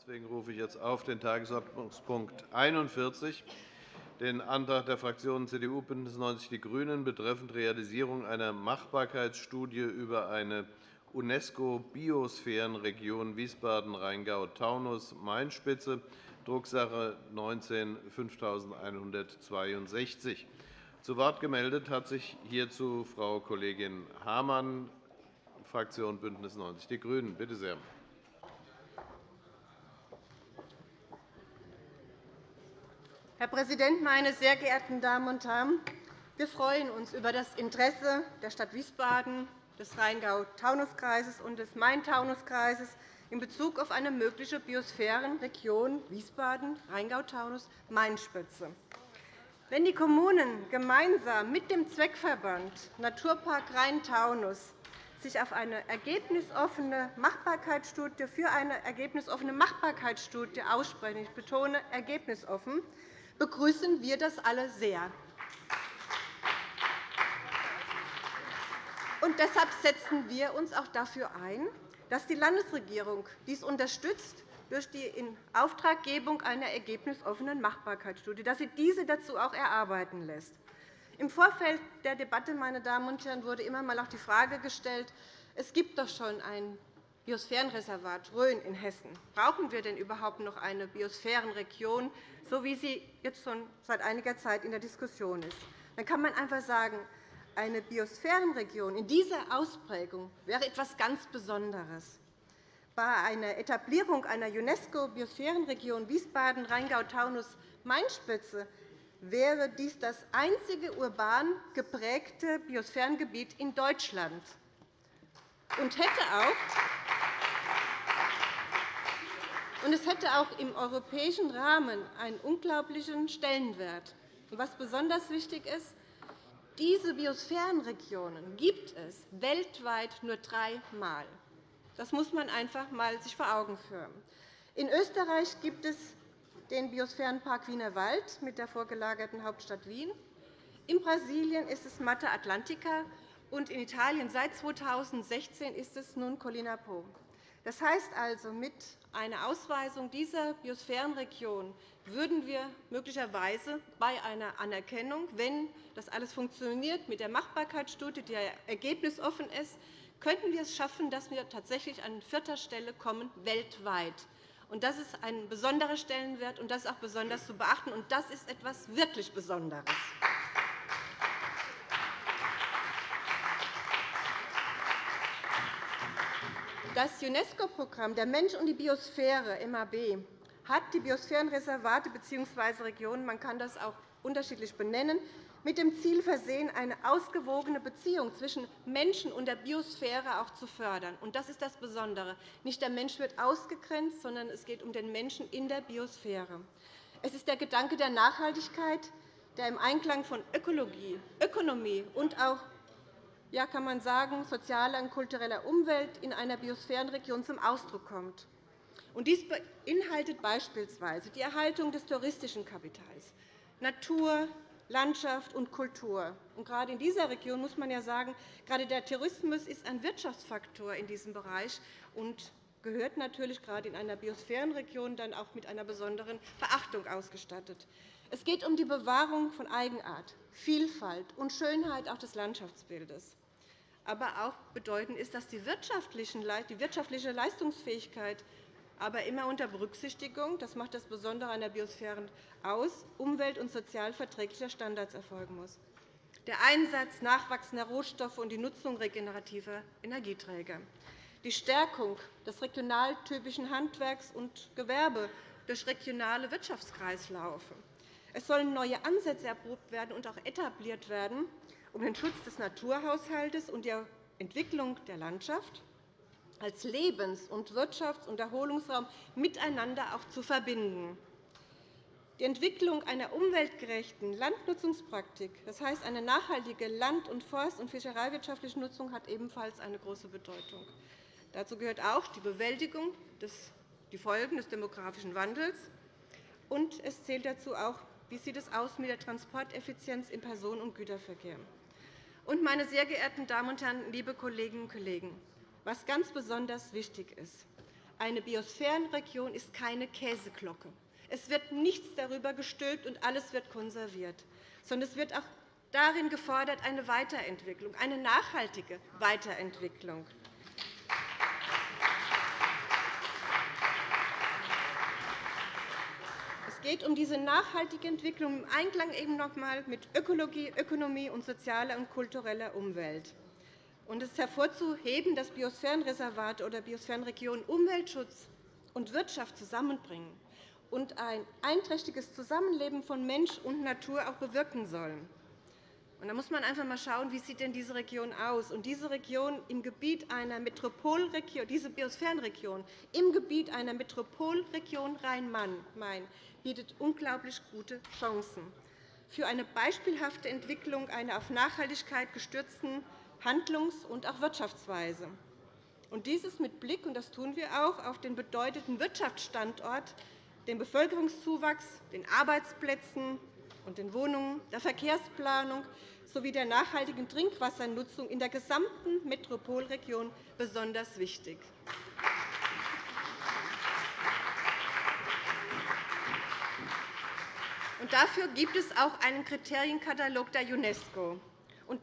Deswegen rufe ich jetzt auf den Tagesordnungspunkt 41, den Antrag der Fraktionen CDU, BÜNDNIS 90 die GRÜNEN betreffend Realisierung einer Machbarkeitsstudie über eine UNESCO-Biosphärenregion Wiesbaden-Rheingau-Taunus-Main-Spitze, Drucksache 19 5162. Zu Wort gemeldet hat sich hierzu Frau Kollegin Hamann, Fraktion BÜNDNIS 90 die GRÜNEN. Bitte sehr. Herr Präsident, meine sehr geehrten Damen und Herren! Wir freuen uns über das Interesse der Stadt Wiesbaden, des Rheingau-Taunus-Kreises und des Main-Taunus-Kreises in Bezug auf eine mögliche Biosphärenregion Wiesbaden-Rheingau-Taunus-Main-Spitze. Wenn die Kommunen gemeinsam mit dem Zweckverband Naturpark Rhein-Taunus sich auf eine ergebnisoffene Machbarkeitsstudie für eine ergebnisoffene Machbarkeitsstudie aussprechen, ich betone ergebnisoffen, begrüßen wir das alle sehr. Und deshalb setzen wir uns auch dafür ein, dass die Landesregierung dies unterstützt durch die Inauftraggebung einer ergebnisoffenen Machbarkeitsstudie, dass sie diese dazu auch erarbeiten lässt. Im Vorfeld der Debatte meine Damen und Herren, wurde immer einmal auch die Frage gestellt, es gibt doch schon ein Biosphärenreservat Rhön in Hessen. Brauchen wir denn überhaupt noch eine Biosphärenregion, so wie sie jetzt schon seit einiger Zeit in der Diskussion ist? Dann kann man einfach sagen, eine Biosphärenregion in dieser Ausprägung wäre etwas ganz Besonderes. Bei einer Etablierung einer UNESCO-Biosphärenregion Wiesbaden-Rheingau-Taunus-Main-Spitze wäre dies das einzige urban geprägte Biosphärengebiet in Deutschland und hätte auch und es hätte auch im europäischen Rahmen einen unglaublichen Stellenwert. Was besonders wichtig ist, diese Biosphärenregionen gibt es weltweit nur dreimal. Das muss man sich einfach einmal vor Augen führen. In Österreich gibt es den Biosphärenpark Wienerwald mit der vorgelagerten Hauptstadt Wien. In Brasilien ist es Mata Atlantica, und in Italien seit 2016 ist es nun Collina Po. Das heißt also, mit einer Ausweisung dieser Biosphärenregion würden wir möglicherweise bei einer Anerkennung, wenn das alles funktioniert mit der Machbarkeitsstudie, die ergebnisoffen ist, könnten wir es schaffen, dass wir tatsächlich an vierter Stelle kommen weltweit. Das ist ein besonderer Stellenwert, und das ist auch besonders zu beachten. Das ist etwas wirklich Besonderes. Das UNESCO-Programm Der Mensch und die Biosphäre MAB hat die Biosphärenreservate bzw. Regionen, man kann das auch unterschiedlich benennen, mit dem Ziel versehen, eine ausgewogene Beziehung zwischen Menschen und der Biosphäre auch zu fördern. Und das ist das Besondere. Nicht der Mensch wird ausgegrenzt, sondern es geht um den Menschen in der Biosphäre. Es ist der Gedanke der Nachhaltigkeit, der im Einklang von Ökologie, Ökonomie und auch ja, kann man sagen, sozialer und kultureller Umwelt in einer Biosphärenregion zum Ausdruck kommt. Dies beinhaltet beispielsweise die Erhaltung des touristischen Kapitals, Natur, Landschaft und Kultur. gerade in dieser Region muss man ja sagen, gerade der Tourismus ist ein Wirtschaftsfaktor in diesem Bereich und gehört natürlich gerade in einer Biosphärenregion dann auch mit einer besonderen Beachtung ausgestattet. Es geht um die Bewahrung von Eigenart, Vielfalt und Schönheit auch des Landschaftsbildes. Aber auch bedeutend ist, dass die wirtschaftliche Leistungsfähigkeit aber immer unter Berücksichtigung, das macht das Besondere an der Biosphäre aus, umwelt- und sozialverträglicher Standards erfolgen muss. Der Einsatz nachwachsender Rohstoffe und die Nutzung regenerativer Energieträger. Die Stärkung des regionaltypischen Handwerks und Gewerbe durch regionale Wirtschaftskreislaufe. Es sollen neue Ansätze erprobt werden und auch etabliert werden, um den Schutz des Naturhaushalts und die Entwicklung der Landschaft als Lebens- und Wirtschafts- und Erholungsraum miteinander auch zu verbinden. Die Entwicklung einer umweltgerechten Landnutzungspraktik, das heißt eine nachhaltige land-, und forst- und fischereiwirtschaftliche Nutzung, hat ebenfalls eine große Bedeutung. Dazu gehört auch die Bewältigung der Folgen des demografischen Wandels. Und es zählt dazu auch, wie sieht es aus mit der Transporteffizienz im Personen- und Güterverkehr. Und, meine sehr geehrten Damen und Herren, liebe Kolleginnen und Kollegen, was ganz besonders wichtig ist, Eine Biosphärenregion ist keine Käseglocke. Es wird nichts darüber gestülpt, und alles wird konserviert, sondern es wird auch darin gefordert eine Weiterentwicklung, eine nachhaltige Weiterentwicklung. Geht um diese nachhaltige Entwicklung im Einklang eben noch einmal mit Ökologie, Ökonomie und sozialer und kultureller Umwelt. Und es ist hervorzuheben, dass Biosphärenreservate oder Biosphärenregionen Umweltschutz und Wirtschaft zusammenbringen und ein einträchtiges Zusammenleben von Mensch und Natur auch bewirken sollen. Da muss man einfach einmal schauen, wie sieht denn diese Region aus. Und diese Region im Gebiet einer Metropolregion, diese Biosphärenregion im Gebiet einer Metropolregion Rhein-Main bietet unglaublich gute Chancen für eine beispielhafte Entwicklung einer auf Nachhaltigkeit gestützten Handlungs- und auch Wirtschaftsweise. Und dieses mit Blick, und das tun wir auch, auf den bedeutenden Wirtschaftsstandort, den Bevölkerungszuwachs, den Arbeitsplätzen und den Wohnungen, der Verkehrsplanung sowie der nachhaltigen Trinkwassernutzung in der gesamten Metropolregion besonders wichtig. dafür gibt es auch einen Kriterienkatalog der UNESCO.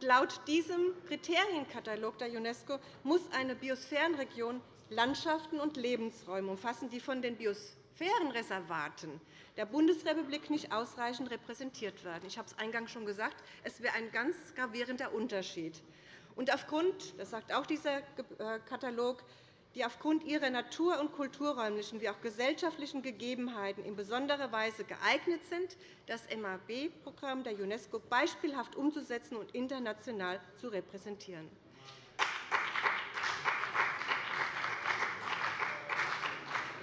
Laut diesem Kriterienkatalog der UNESCO muss eine Biosphärenregion Landschaften und Lebensräume umfassen, die von den Biosphärenreservaten der Bundesrepublik nicht ausreichend repräsentiert werden. Ich habe es eingangs schon gesagt, es wäre ein ganz gravierender Unterschied. Und aufgrund, das sagt auch dieser äh, Katalog, die aufgrund ihrer natur- und kulturräumlichen wie auch gesellschaftlichen Gegebenheiten in besonderer Weise geeignet sind, das MAB-Programm der UNESCO beispielhaft umzusetzen und international zu repräsentieren.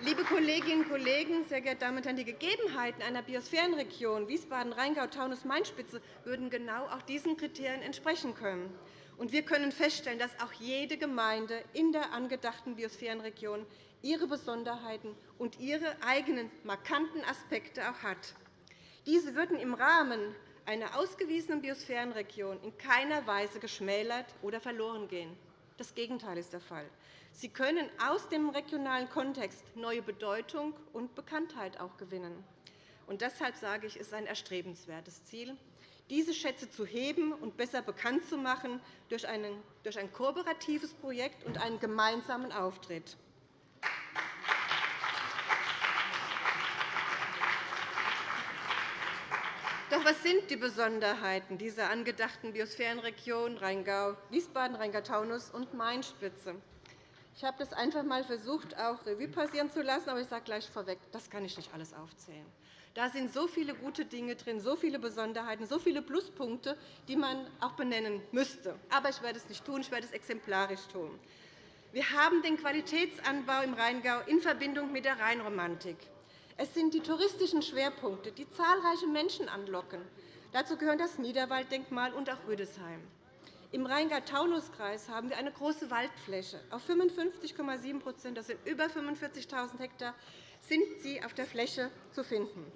Liebe Kolleginnen und Kollegen, sehr geehrte Damen und Herren, die Gegebenheiten einer Biosphärenregion Wiesbaden-Rheingau-Taunus-Main-Spitze würden genau auch diesen Kriterien entsprechen können. Und wir können feststellen, dass auch jede Gemeinde in der angedachten Biosphärenregion ihre Besonderheiten und ihre eigenen markanten Aspekte auch hat. Diese würden im Rahmen einer ausgewiesenen Biosphärenregion in keiner Weise geschmälert oder verloren gehen. Das Gegenteil ist der Fall. Sie können aus dem regionalen Kontext neue Bedeutung und Bekanntheit auch gewinnen. Und deshalb sage ich, es ist ein erstrebenswertes Ziel diese Schätze zu heben und besser bekannt zu machen durch ein kooperatives Projekt und einen gemeinsamen Auftritt. Doch was sind die Besonderheiten dieser angedachten Biosphärenregion Rheingau, Wiesbaden, Rheingau-Taunus und Mainspitze? Ich habe das einfach einmal versucht, auch Revue passieren zu lassen, aber ich sage gleich vorweg, das kann ich nicht alles aufzählen. Da sind so viele gute Dinge drin, so viele Besonderheiten, so viele Pluspunkte, die man auch benennen müsste. Aber ich werde es nicht tun, ich werde es exemplarisch tun. Wir haben den Qualitätsanbau im Rheingau in Verbindung mit der Rheinromantik. Es sind die touristischen Schwerpunkte, die zahlreiche Menschen anlocken. Dazu gehören das Niederwalddenkmal und auch Rüdesheim. Im Rheingau-Taunus-Kreis haben wir eine große Waldfläche. Auf 55,7 das sind über 45.000 Hektar, sind sie auf der Fläche zu finden.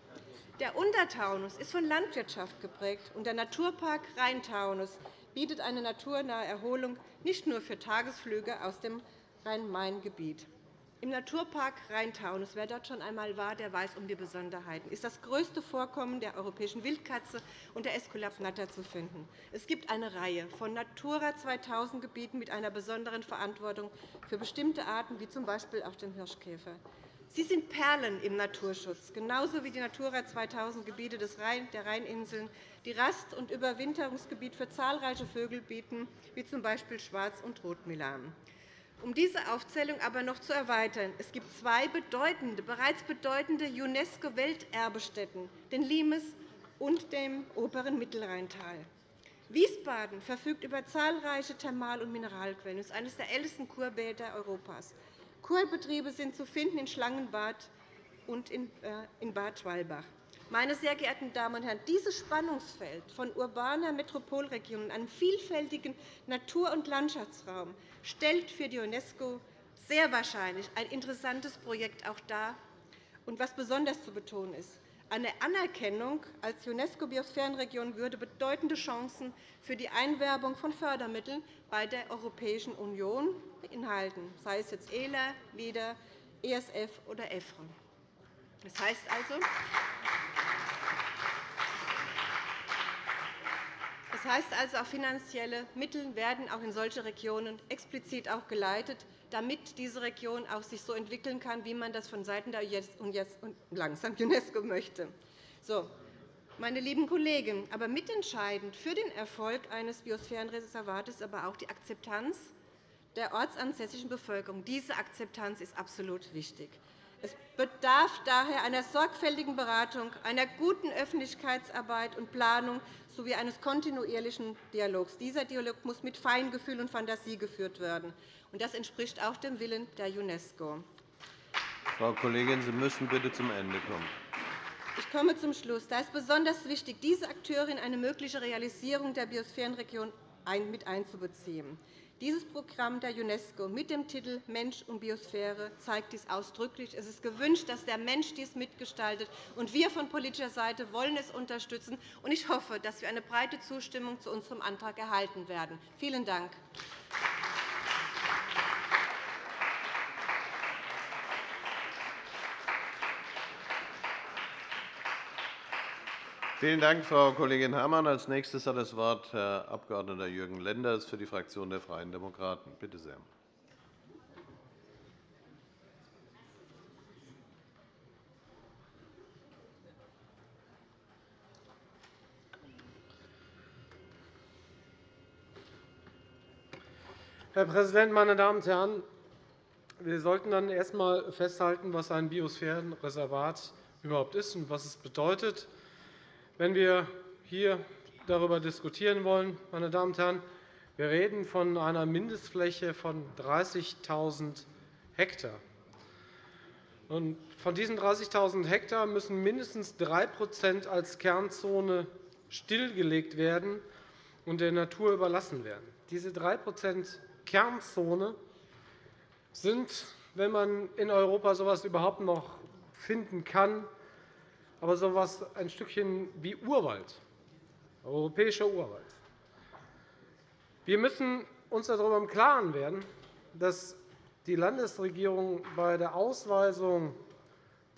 Der Untertaunus ist von Landwirtschaft geprägt, und der Naturpark Rheintaunus bietet eine naturnahe Erholung nicht nur für Tagesflüge aus dem Rhein-Main-Gebiet. Im Naturpark Rheintaunus, wer dort schon einmal war, der weiß um die Besonderheiten, ist das größte Vorkommen der europäischen Wildkatze und der Esculap-Natter zu finden. Es gibt eine Reihe von Natura 2000-Gebieten mit einer besonderen Verantwortung für bestimmte Arten, wie z. B. auch den Hirschkäfer. Sie sind Perlen im Naturschutz, genauso wie die Natura 2000-Gebiete der Rheininseln, die Rast- und Überwinterungsgebiet für zahlreiche Vögel bieten, wie z. B. Schwarz- und Rotmilan. Um diese Aufzählung aber noch zu erweitern, es gibt zwei bedeutende, bereits bedeutende UNESCO-Welterbestätten, den Limes und dem oberen Mittelrheintal. Wiesbaden verfügt über zahlreiche Thermal- und Mineralquellen. Es ist eines der ältesten Kurbäder Europas. Kurbetriebe sind zu finden in Schlangenbad und in äh, Bad Schwalbach. Meine sehr geehrten Damen und Herren, dieses Spannungsfeld von urbaner Metropolregion und einem vielfältigen Natur- und Landschaftsraum stellt für die UNESCO sehr wahrscheinlich ein interessantes Projekt auch dar. Und was besonders zu betonen ist, eine Anerkennung als UNESCO-Biosphärenregion würde bedeutende Chancen für die Einwerbung von Fördermitteln bei der Europäischen Union beinhalten, sei es jetzt ELA, LEADER, ESF oder EFRE. Das heißt also, das heißt also, auch finanzielle Mittel werden auch in solche Regionen explizit auch geleitet, damit diese Region auch sich so entwickeln kann, wie man das von Seiten der UNESCO möchte. So, meine lieben Kollegen, aber mitentscheidend für den Erfolg eines Biosphärenreservates ist aber auch die Akzeptanz der ortsansässigen Bevölkerung. Diese Akzeptanz ist absolut wichtig. Es bedarf daher einer sorgfältigen Beratung, einer guten Öffentlichkeitsarbeit und Planung sowie eines kontinuierlichen Dialogs. Dieser Dialog muss mit Feingefühl und Fantasie geführt werden. Das entspricht auch dem Willen der UNESCO. Frau Kollegin, Sie müssen bitte zum Ende kommen. Ich komme zum Schluss. Da ist besonders wichtig, diese Akteure in eine mögliche Realisierung der Biosphärenregion mit einzubeziehen. Dieses Programm der UNESCO mit dem Titel Mensch und Biosphäre zeigt dies ausdrücklich. Es ist gewünscht, dass der Mensch dies mitgestaltet. und Wir von politischer Seite wollen es unterstützen. Ich hoffe, dass wir eine breite Zustimmung zu unserem Antrag erhalten werden. Vielen Dank. Vielen Dank, Frau Kollegin Herrmann. Als nächstes hat das Wort Herr Abg. Jürgen Lenders für die Fraktion der Freien Demokraten. Bitte sehr. Herr Präsident, meine Damen und Herren! Wir sollten dann erst einmal festhalten, was ein Biosphärenreservat überhaupt ist und was es bedeutet. Wenn wir hier darüber diskutieren wollen, meine Damen und Herren, wir reden von einer Mindestfläche von 30.000 Hektar. Von diesen 30.000 Hektar müssen mindestens 3% als Kernzone stillgelegt werden und der Natur überlassen werden. Diese 3% Kernzone sind, wenn man in Europa so etwas überhaupt noch finden kann, aber so etwas ein Stückchen wie Urwald, europäischer Urwald. Wir müssen uns darüber im Klaren werden, dass die Landesregierung bei der Ausweisung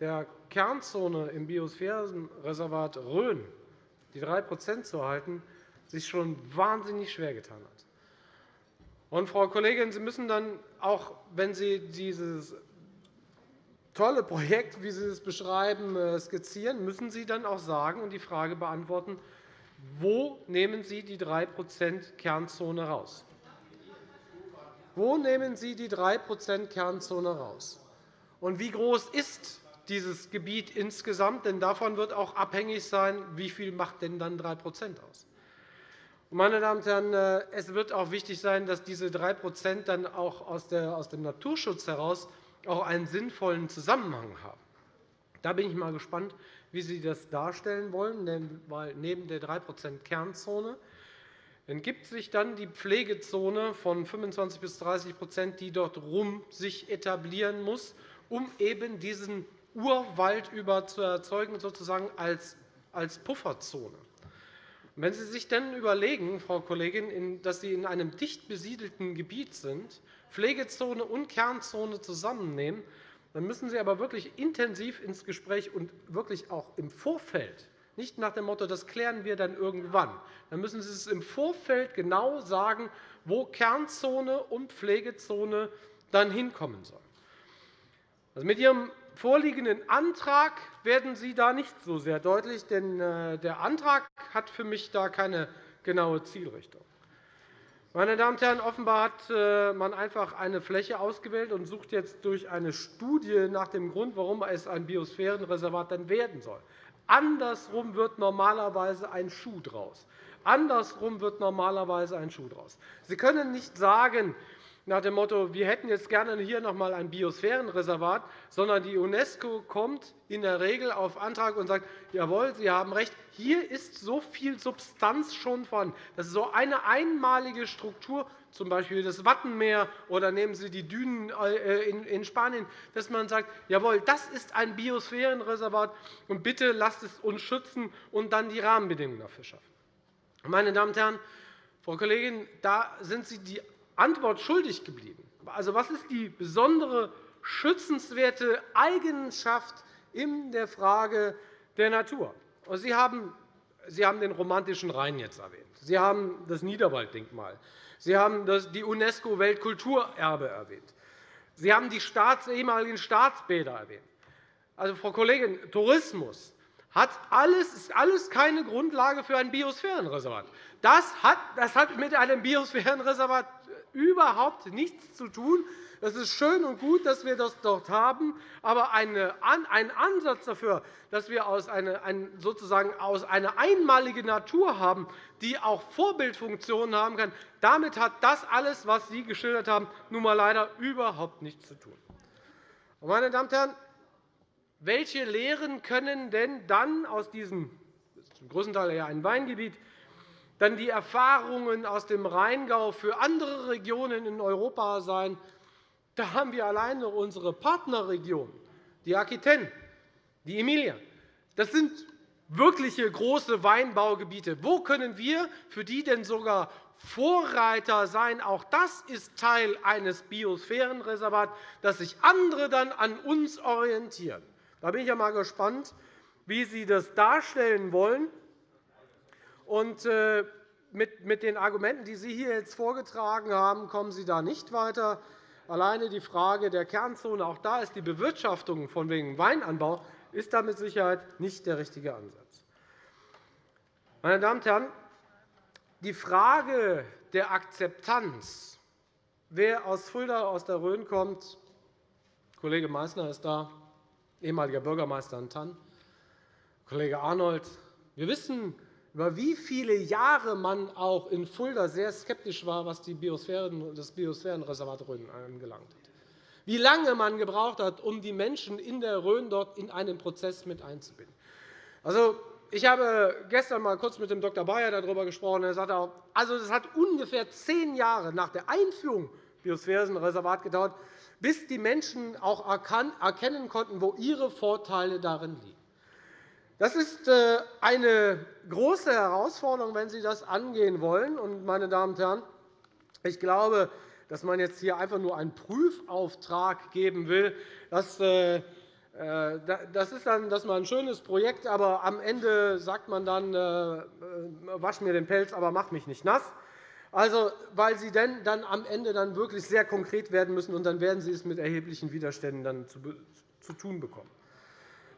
der Kernzone im Biosphärenreservat Rhön, die 3% zu erhalten, sich schon wahnsinnig schwer getan hat. Und, Frau Kollegin, Sie müssen dann auch, wenn Sie dieses tolle Projekt, wie Sie es beschreiben, äh, skizzieren, müssen Sie dann auch sagen und die Frage beantworten, wo nehmen Sie die 3% Kernzone heraus? Wo nehmen Sie die 3% Kernzone heraus? Und wie groß ist dieses Gebiet insgesamt? Denn davon wird auch abhängig sein, wie viel macht denn dann 3% aus. Meine Damen und Herren, äh, es wird auch wichtig sein, dass diese 3 dann auch aus dem Naturschutz heraus auch einen sinnvollen Zusammenhang haben. Da bin ich mal gespannt, wie Sie das darstellen wollen, weil neben der 3% Kernzone gibt sich dann die Pflegezone von 25 bis 30% die dort rum sich etablieren muss, um eben diesen Urwald über zu erzeugen, sozusagen als Pufferzone. Wenn Sie sich dann überlegen, Frau Kollegin, dass Sie in einem dicht besiedelten Gebiet sind, Pflegezone und Kernzone zusammennehmen, dann müssen Sie aber wirklich intensiv ins Gespräch und wirklich auch im Vorfeld, nicht nach dem Motto, das klären wir dann irgendwann, dann müssen Sie es im Vorfeld genau sagen, wo Kernzone und Pflegezone dann hinkommen sollen. Also mit Ihrem vorliegenden Antrag werden Sie da nicht so sehr deutlich, denn äh, der Antrag hat für mich da keine genaue Zielrichtung. Meine Damen und Herren, offenbar hat äh, man einfach eine Fläche ausgewählt und sucht jetzt durch eine Studie nach dem Grund, warum es ein Biosphärenreservat dann werden soll. Andersrum wird normalerweise ein Schuh draus. Andersrum wird normalerweise ein Schuh draus. Sie können nicht sagen, nach dem Motto, wir hätten jetzt gerne hier noch einmal ein Biosphärenreservat, sondern die UNESCO kommt in der Regel auf Antrag und sagt, jawohl, Sie haben recht, hier ist so viel Substanz schon vorhanden. Das ist so eine einmalige Struktur, z. B. das Wattenmeer oder nehmen Sie die Dünen äh, in Spanien, dass man sagt, jawohl, das ist ein Biosphärenreservat, und bitte lasst es uns schützen und dann die Rahmenbedingungen dafür schaffen. Meine Damen und Herren, Frau Kollegin, da sind Sie die Antwort schuldig geblieben. Also, was ist die besondere schützenswerte Eigenschaft in der Frage der Natur. Sie haben, Sie haben den romantischen Rhein jetzt erwähnt. Sie haben das Niederwalddenkmal. Sie haben die UNESCO-Weltkulturerbe erwähnt. Sie haben die ehemaligen Staatsbäder erwähnt. Also, Frau Kollegin, Tourismus hat alles, ist alles keine Grundlage für ein Biosphärenreservat. Das hat, das hat mit einem Biosphärenreservat überhaupt nichts zu tun. Es ist schön und gut, dass wir das dort haben, aber ein Ansatz dafür, dass wir sozusagen aus eine einmalige Natur haben, die auch Vorbildfunktionen haben kann, damit hat das alles, was Sie geschildert haben, nun einmal leider überhaupt nichts zu tun. Meine Damen und Herren, welche Lehren können denn dann aus diesem zum größten Teil eher ein Weingebiet dann die Erfahrungen aus dem Rheingau für andere Regionen in Europa sein? Da haben wir alleine unsere Partnerregion, die Aquitaine, die Emilia. Das sind wirkliche große Weinbaugebiete. Wo können wir für die denn sogar Vorreiter sein? Auch das ist Teil eines Biosphärenreservats, dass sich andere dann an uns orientieren. Da bin ich einmal gespannt, wie Sie das darstellen wollen. Und äh, mit den Argumenten, die Sie hier jetzt vorgetragen haben, kommen Sie da nicht weiter. Alleine die Frage der Kernzone, auch da ist die Bewirtschaftung von wegen Weinanbau ist da mit Sicherheit nicht der richtige Ansatz. Meine Damen und Herren, die Frage der Akzeptanz, wer aus Fulda, aus der Rhön kommt, Kollege Meysner ist da, ehemaliger Bürgermeister in Tann, Kollege Arnold. Wir wissen, über wie viele Jahre man auch in Fulda sehr skeptisch war, was das Biosphärenreservat Rhön angelangt hat. Wie lange man gebraucht hat, um die Menschen in der Rhön dort in einen Prozess mit einzubinden. Also, ich habe gestern einmal kurz mit dem Dr. Bayer darüber gesprochen. Er sagte auch, also, es hat ungefähr zehn Jahre nach der Einführung des Biosphärenreservats gedauert, bis die Menschen auch erkennen konnten, wo ihre Vorteile darin liegen. Das ist äh, eine große Herausforderung, wenn Sie das angehen wollen. meine Damen und Herren, ich glaube, dass man jetzt hier einfach nur einen Prüfauftrag geben will, das äh, äh, ist dann das ist ein schönes Projekt, aber am Ende sagt man dann, wasch mir den Pelz, aber mach mich nicht nass. Also, weil Sie dann am Ende dann wirklich sehr konkret werden müssen, und dann werden Sie es mit erheblichen Widerständen dann zu tun bekommen.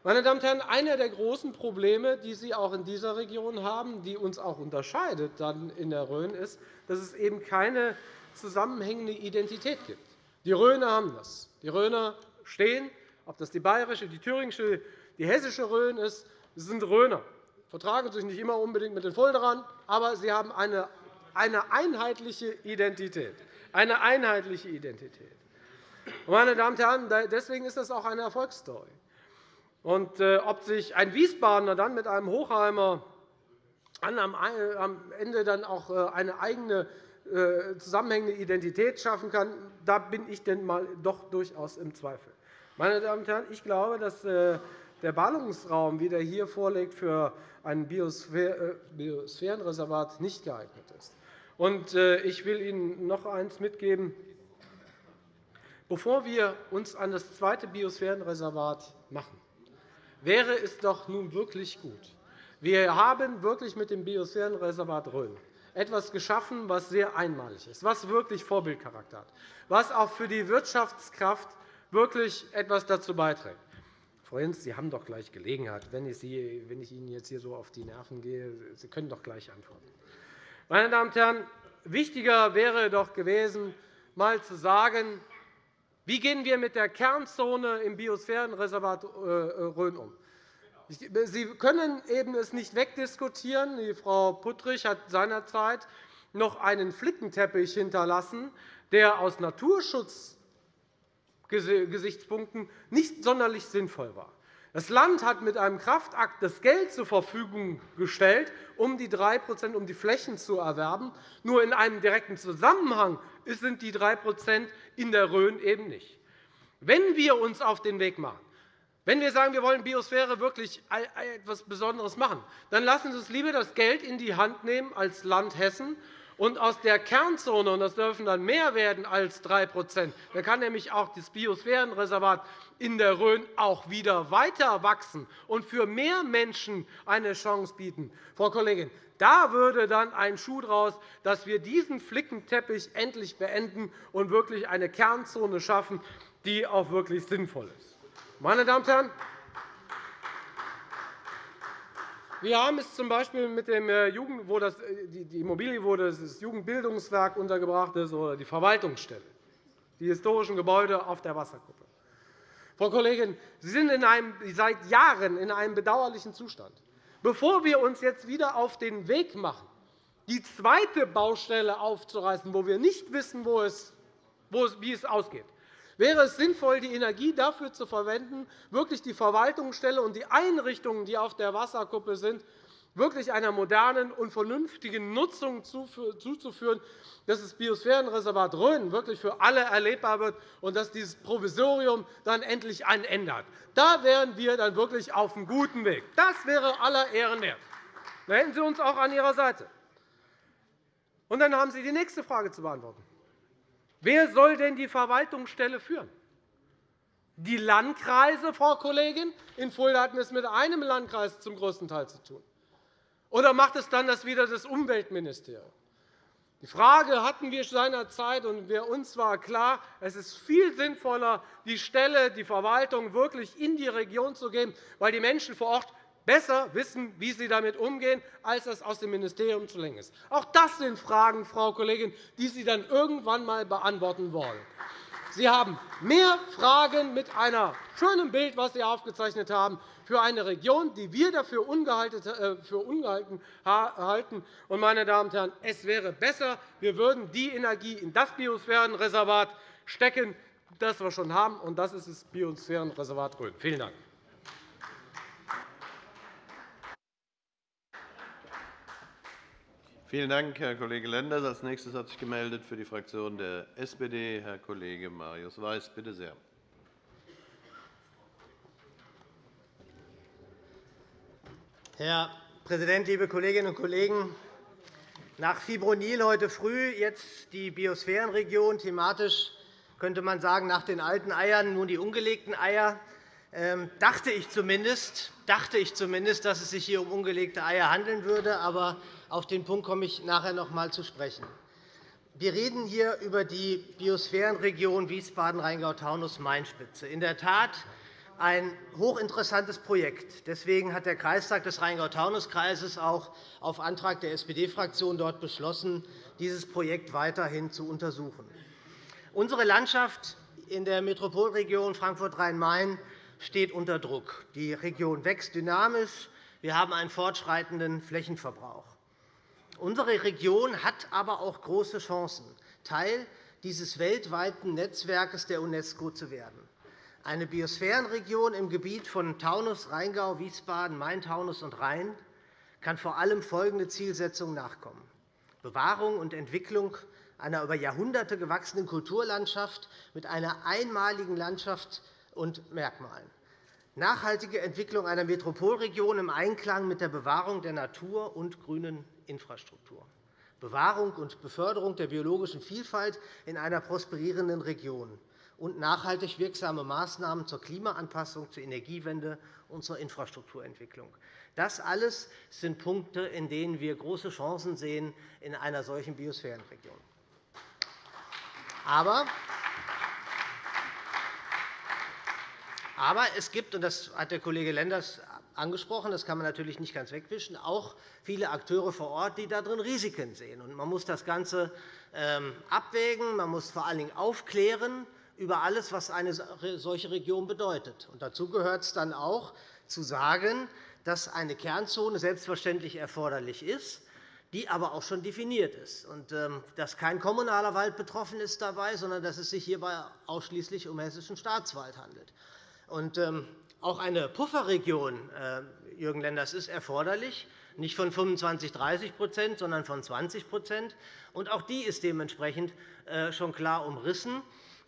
Meine Damen und Herren, einer der großen Probleme, die Sie auch in dieser Region haben, die uns auch unterscheidet dann in der Rhön, ist, dass es eben keine zusammenhängende Identität gibt. Die Rhöner haben das. Die Rhöner stehen, ob das die bayerische, die thüringische, die hessische Rhön ist, sind Rhöner. Sie vertragen sich nicht immer unbedingt mit den Fulderern, aber sie haben eine eine einheitliche Identität. Eine einheitliche Identität. Meine Damen und Herren, deswegen ist das auch eine Erfolgsstory. Und äh, ob sich ein Wiesbadener dann mit einem Hochheimer am Ende dann auch äh, eine eigene äh, zusammenhängende Identität schaffen kann, da bin ich denn mal doch durchaus im Zweifel. Meine Damen und Herren, ich glaube, dass der Ballungsraum, wie der hier vorliegt, für ein Biosphärenreservat nicht geeignet ist. Ich will Ihnen noch eines mitgeben. Bevor wir uns an das zweite Biosphärenreservat machen, wäre es doch nun wirklich gut. Wir haben wirklich mit dem Biosphärenreservat Rhön etwas geschaffen, was sehr einmalig ist, was wirklich Vorbildcharakter hat, was auch für die Wirtschaftskraft wirklich etwas dazu beiträgt. Frau Jens, Sie haben doch gleich Gelegenheit, wenn ich Ihnen jetzt hier so auf die Nerven gehe. Sie können doch gleich antworten. Meine Damen und Herren, wichtiger wäre doch gewesen, einmal zu sagen, wie gehen wir mit der Kernzone im Biosphärenreservat äh, Rhön um? Sie können eben es nicht wegdiskutieren. Frau Puttrich hat seinerzeit noch einen Flickenteppich hinterlassen, der aus Naturschutzgesichtspunkten nicht sonderlich sinnvoll war. Das Land hat mit einem Kraftakt das Geld zur Verfügung gestellt, um die 3 um die Flächen zu erwerben. Nur in einem direkten Zusammenhang sind die 3% in der Rhön eben nicht. Wenn wir uns auf den Weg machen, wenn wir sagen, wir wollen Biosphäre wirklich etwas Besonderes machen, dann lassen Sie uns lieber das Geld in die Hand nehmen als Land Hessen Und aus der Kernzone, und das dürfen dann mehr werden als 3% da kann nämlich auch das Biosphärenreservat in der Rhön auch wieder weiter wachsen und für mehr Menschen eine Chance bieten. Frau Kollegin, da würde dann ein Schuh draus, dass wir diesen Flickenteppich endlich beenden und wirklich eine Kernzone schaffen, die auch wirklich sinnvoll ist. Meine Damen und Herren, wir haben es z.B. mit dem äh, Jugend, wo das, äh, die Immobilie, wo das Jugendbildungswerk untergebracht ist, oder die Verwaltungsstelle, die historischen Gebäude auf der Wasserkuppe. Frau Kollegin, Sie sind in einem, seit Jahren in einem bedauerlichen Zustand. Bevor wir uns jetzt wieder auf den Weg machen, die zweite Baustelle aufzureißen, wo wir nicht wissen, wo es, wie es ausgeht, wäre es sinnvoll, die Energie dafür zu verwenden, wirklich die Verwaltungsstelle und die Einrichtungen, die auf der Wasserkuppe sind, wirklich einer modernen und vernünftigen Nutzung zuzuführen, dass das Biosphärenreservat Rhön wirklich für alle erlebbar wird und dass dieses Provisorium dann endlich einen Ende hat. Da wären wir dann wirklich auf einem guten Weg. Das wäre aller Ehren wert. Da hätten Sie uns auch an Ihrer Seite. Und dann haben Sie die nächste Frage zu beantworten. Wer soll denn die Verwaltungsstelle führen? Die Landkreise, Frau Kollegin? In Fulda hatten wir es mit einem Landkreis zum größten Teil zu tun. Oder macht es dann das wieder das Umweltministerium? Die Frage hatten wir seinerzeit, und uns war klar, es ist viel sinnvoller, die Stelle, die Verwaltung wirklich in die Region zu geben, weil die Menschen vor Ort besser wissen, wie sie damit umgehen, als das aus dem Ministerium zu lenken ist. Auch das sind Fragen, Frau Kollegin, die Sie dann irgendwann einmal beantworten wollen. Sie haben mehr Fragen mit einem schönen Bild, das Sie aufgezeichnet haben, für eine Region, die wir dafür äh, ungehalten halten. Meine Damen und Herren, es wäre besser, wir würden die Energie in das Biosphärenreservat stecken, das wir schon haben, und das ist das Biosphärenreservat Rhön. Vielen Dank. Vielen Dank, Herr Kollege Lenders. Als nächstes hat sich gemeldet für die Fraktion der SPD Herr Kollege Marius Weiß. Bitte sehr. Herr Präsident, liebe Kolleginnen und Kollegen! Nach Fibronil heute früh jetzt die Biosphärenregion, thematisch könnte man sagen, nach den alten Eiern nun die ungelegten Eier. Ähm, dachte ich zumindest, dachte ich zumindest, dass es sich hier um ungelegte Eier handeln würde. Aber auf den Punkt komme ich nachher noch einmal zu sprechen. Wir reden hier über die Biosphärenregion Wiesbaden-Rheingau-Taunus-Main-Spitze. In der Tat ein hochinteressantes Projekt. Deswegen hat der Kreistag des Rheingau-Taunus-Kreises auch auf Antrag der SPD-Fraktion dort beschlossen, dieses Projekt weiterhin zu untersuchen. Unsere Landschaft in der Metropolregion Frankfurt-Rhein-Main steht unter Druck. Die Region wächst dynamisch. Wir haben einen fortschreitenden Flächenverbrauch. Unsere Region hat aber auch große Chancen, Teil dieses weltweiten Netzwerkes der UNESCO zu werden. Eine Biosphärenregion im Gebiet von Taunus, Rheingau, Wiesbaden, Main-Taunus und Rhein kann vor allem folgende Zielsetzung nachkommen. Bewahrung und Entwicklung einer über Jahrhunderte gewachsenen Kulturlandschaft mit einer einmaligen Landschaft und Merkmalen. Nachhaltige Entwicklung einer Metropolregion im Einklang mit der Bewahrung der Natur und grünen Infrastruktur. Bewahrung und Beförderung der biologischen Vielfalt in einer prosperierenden Region und nachhaltig wirksame Maßnahmen zur Klimaanpassung, zur Energiewende und zur Infrastrukturentwicklung. Das alles sind Punkte, in denen wir große Chancen sehen in einer solchen Biosphärenregion. Aber Aber es gibt, und das hat der Kollege Lenders angesprochen, das kann man natürlich nicht ganz wegwischen, auch viele Akteure vor Ort, die darin Risiken sehen. Man muss das Ganze ähm, abwägen, man muss vor allen Dingen aufklären über alles, was eine solche Region bedeutet. dazu gehört es dann auch, zu sagen, dass eine Kernzone selbstverständlich erforderlich ist, die aber auch schon definiert ist, und ähm, dass kein kommunaler Wald betroffen ist dabei, sondern dass es sich hierbei ausschließlich um hessischen Staatswald handelt. Und ähm, auch eine Pufferregion, äh, Jürgen Lenders, ist erforderlich, nicht von 25, 30% sondern von 20 Und auch die ist dementsprechend äh, schon klar umrissen.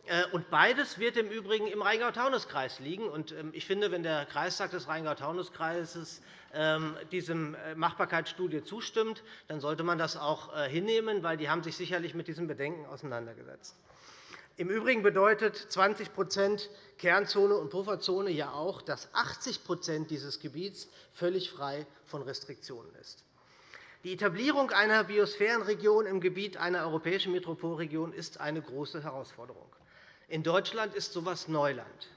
Äh, und beides wird im Übrigen im Rheingau-Taunus-Kreis liegen. Ähm, ich finde, wenn der Kreistag des Rheingau-Taunus-Kreises ähm, diesem Machbarkeitsstudie zustimmt, dann sollte man das auch hinnehmen, weil die haben sich sicherlich mit diesen Bedenken auseinandergesetzt. Im Übrigen bedeutet 20% Kernzone und Pufferzone ja auch, dass 80% dieses Gebiets völlig frei von Restriktionen ist. Die Etablierung einer Biosphärenregion im Gebiet einer europäischen Metropolregion ist eine große Herausforderung. In Deutschland ist so etwas Neuland.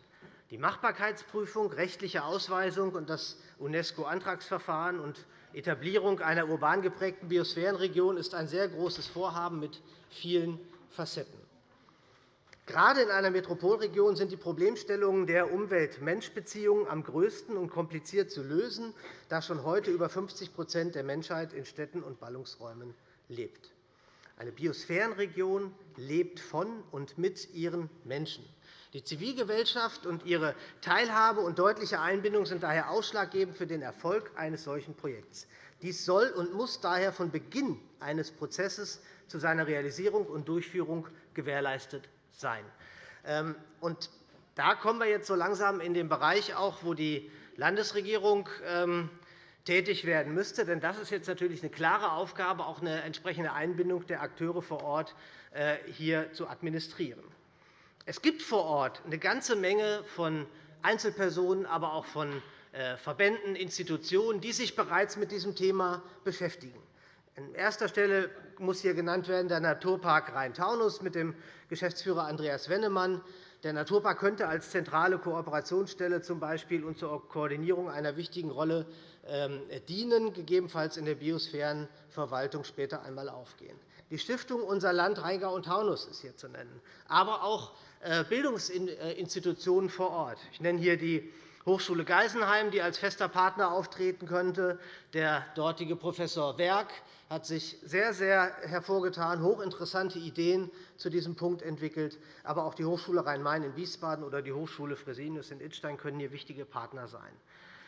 Die Machbarkeitsprüfung, rechtliche Ausweisung und das UNESCO-Antragsverfahren und Etablierung einer urban geprägten Biosphärenregion ist ein sehr großes Vorhaben mit vielen Facetten. Gerade in einer Metropolregion sind die Problemstellungen der Umwelt-Mensch-Beziehungen am größten und kompliziert zu lösen, da schon heute über 50% der Menschheit in Städten und Ballungsräumen lebt. Eine Biosphärenregion lebt von und mit ihren Menschen. Die Zivilgesellschaft und ihre Teilhabe und deutliche Einbindung sind daher ausschlaggebend für den Erfolg eines solchen Projekts. Dies soll und muss daher von Beginn eines Prozesses zu seiner Realisierung und Durchführung gewährleistet sein. Ähm, und da kommen wir jetzt so langsam in den Bereich, auch, wo die Landesregierung ähm, tätig werden müsste. Denn das ist jetzt natürlich eine klare Aufgabe, auch eine entsprechende Einbindung der Akteure vor Ort äh, hier zu administrieren. Es gibt vor Ort eine ganze Menge von Einzelpersonen, aber auch von äh, Verbänden, Institutionen, die sich bereits mit diesem Thema beschäftigen. An erster Stelle muss hier genannt werden der Naturpark Rhein-Taunus mit dem Geschäftsführer Andreas Wennemann. Der Naturpark könnte als zentrale Kooperationsstelle z. Und zur Koordinierung einer wichtigen Rolle ähm, dienen, gegebenenfalls in der Biosphärenverwaltung später einmal aufgehen. Die Stiftung Unser Land Rheingau und Taunus ist hier zu nennen, aber auch äh, Bildungsinstitutionen vor Ort. Ich nenne hier die Hochschule Geisenheim, die als fester Partner auftreten könnte. Der dortige Professor Werk hat sich sehr, sehr hervorgetan, hochinteressante Ideen zu diesem Punkt entwickelt. Aber auch die Hochschule Rhein-Main in Wiesbaden oder die Hochschule Fresenius in Idstein können hier wichtige Partner sein.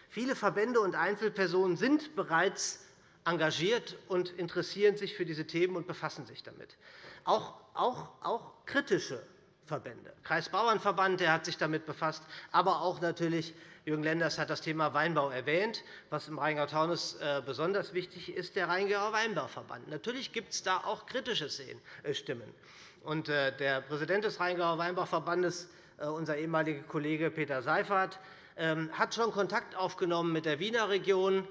Viele Verbände und Einzelpersonen sind bereits engagiert und interessieren sich für diese Themen und befassen sich damit. Auch, auch, auch kritische Verbände. Kreisbauernverband der hat sich damit befasst, aber auch natürlich Jürgen Lenders hat das Thema Weinbau erwähnt. Was im Rheingau-Taunus äh, besonders wichtig ist, der Rheingauer Weinbauverband. Natürlich gibt es da auch kritische äh, Stimmen. Äh, der Präsident des Rheingauer Weinbauverbandes, unser ehemaliger Kollege Peter Seifert, ähm, hat schon Kontakt aufgenommen mit der Wiener Region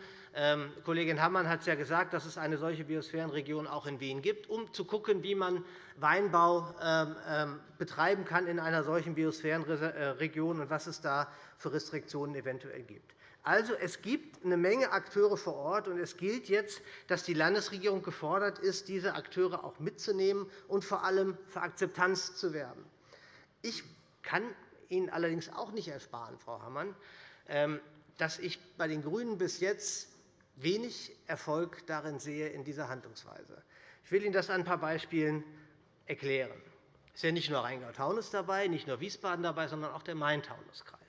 Kollegin Hammann hat es ja gesagt, dass es eine solche Biosphärenregion auch in Wien gibt, um zu schauen, wie man Weinbau ähm, ähm, betreiben kann in einer solchen Biosphärenregion und was es da für Restriktionen eventuell gibt. Also, es gibt eine Menge Akteure vor Ort, und es gilt jetzt, dass die Landesregierung gefordert ist, diese Akteure auch mitzunehmen und vor allem für Akzeptanz zu werben. Ich kann Ihnen allerdings auch nicht ersparen, Frau Hammann, dass ich bei den GRÜNEN bis jetzt wenig Erfolg darin sehe in dieser Handlungsweise. Ich will Ihnen das an ein paar Beispielen erklären. Es ist ja nicht nur Rheingau-Taunus dabei, nicht nur Wiesbaden dabei, sondern auch der Main-Taunus-Kreis.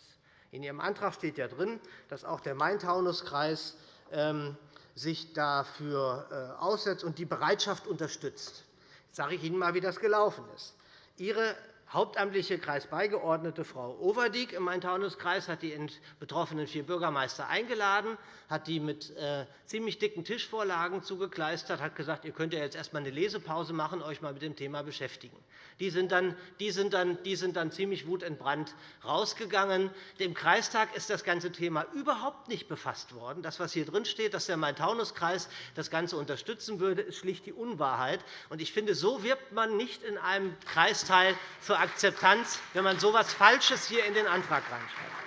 In Ihrem Antrag steht ja drin, dass auch der Main-Taunus-Kreis ähm, sich dafür äh, aussetzt und die Bereitschaft unterstützt. Jetzt sage ich Ihnen einmal, wie das gelaufen ist. Ihre hauptamtliche Kreisbeigeordnete Frau Overdiek im Main-Taunus-Kreis hat die betroffenen vier Bürgermeister eingeladen, hat die mit äh, ziemlich dicken Tischvorlagen zugekleistert, hat gesagt, ihr könnt jetzt erst einmal eine Lesepause machen, euch mal mit dem Thema beschäftigen. Die sind dann, die sind dann, die sind dann ziemlich wutentbrannt rausgegangen. Dem Kreistag ist das ganze Thema überhaupt nicht befasst worden. Das, was hier drin steht, dass der Main-Taunus-Kreis das Ganze unterstützen würde, ist schlicht die Unwahrheit. Ich finde, so wirbt man nicht in einem Kreisteil für Akzeptanz, wenn man so etwas Falsches hier in den Antrag reinschreibt.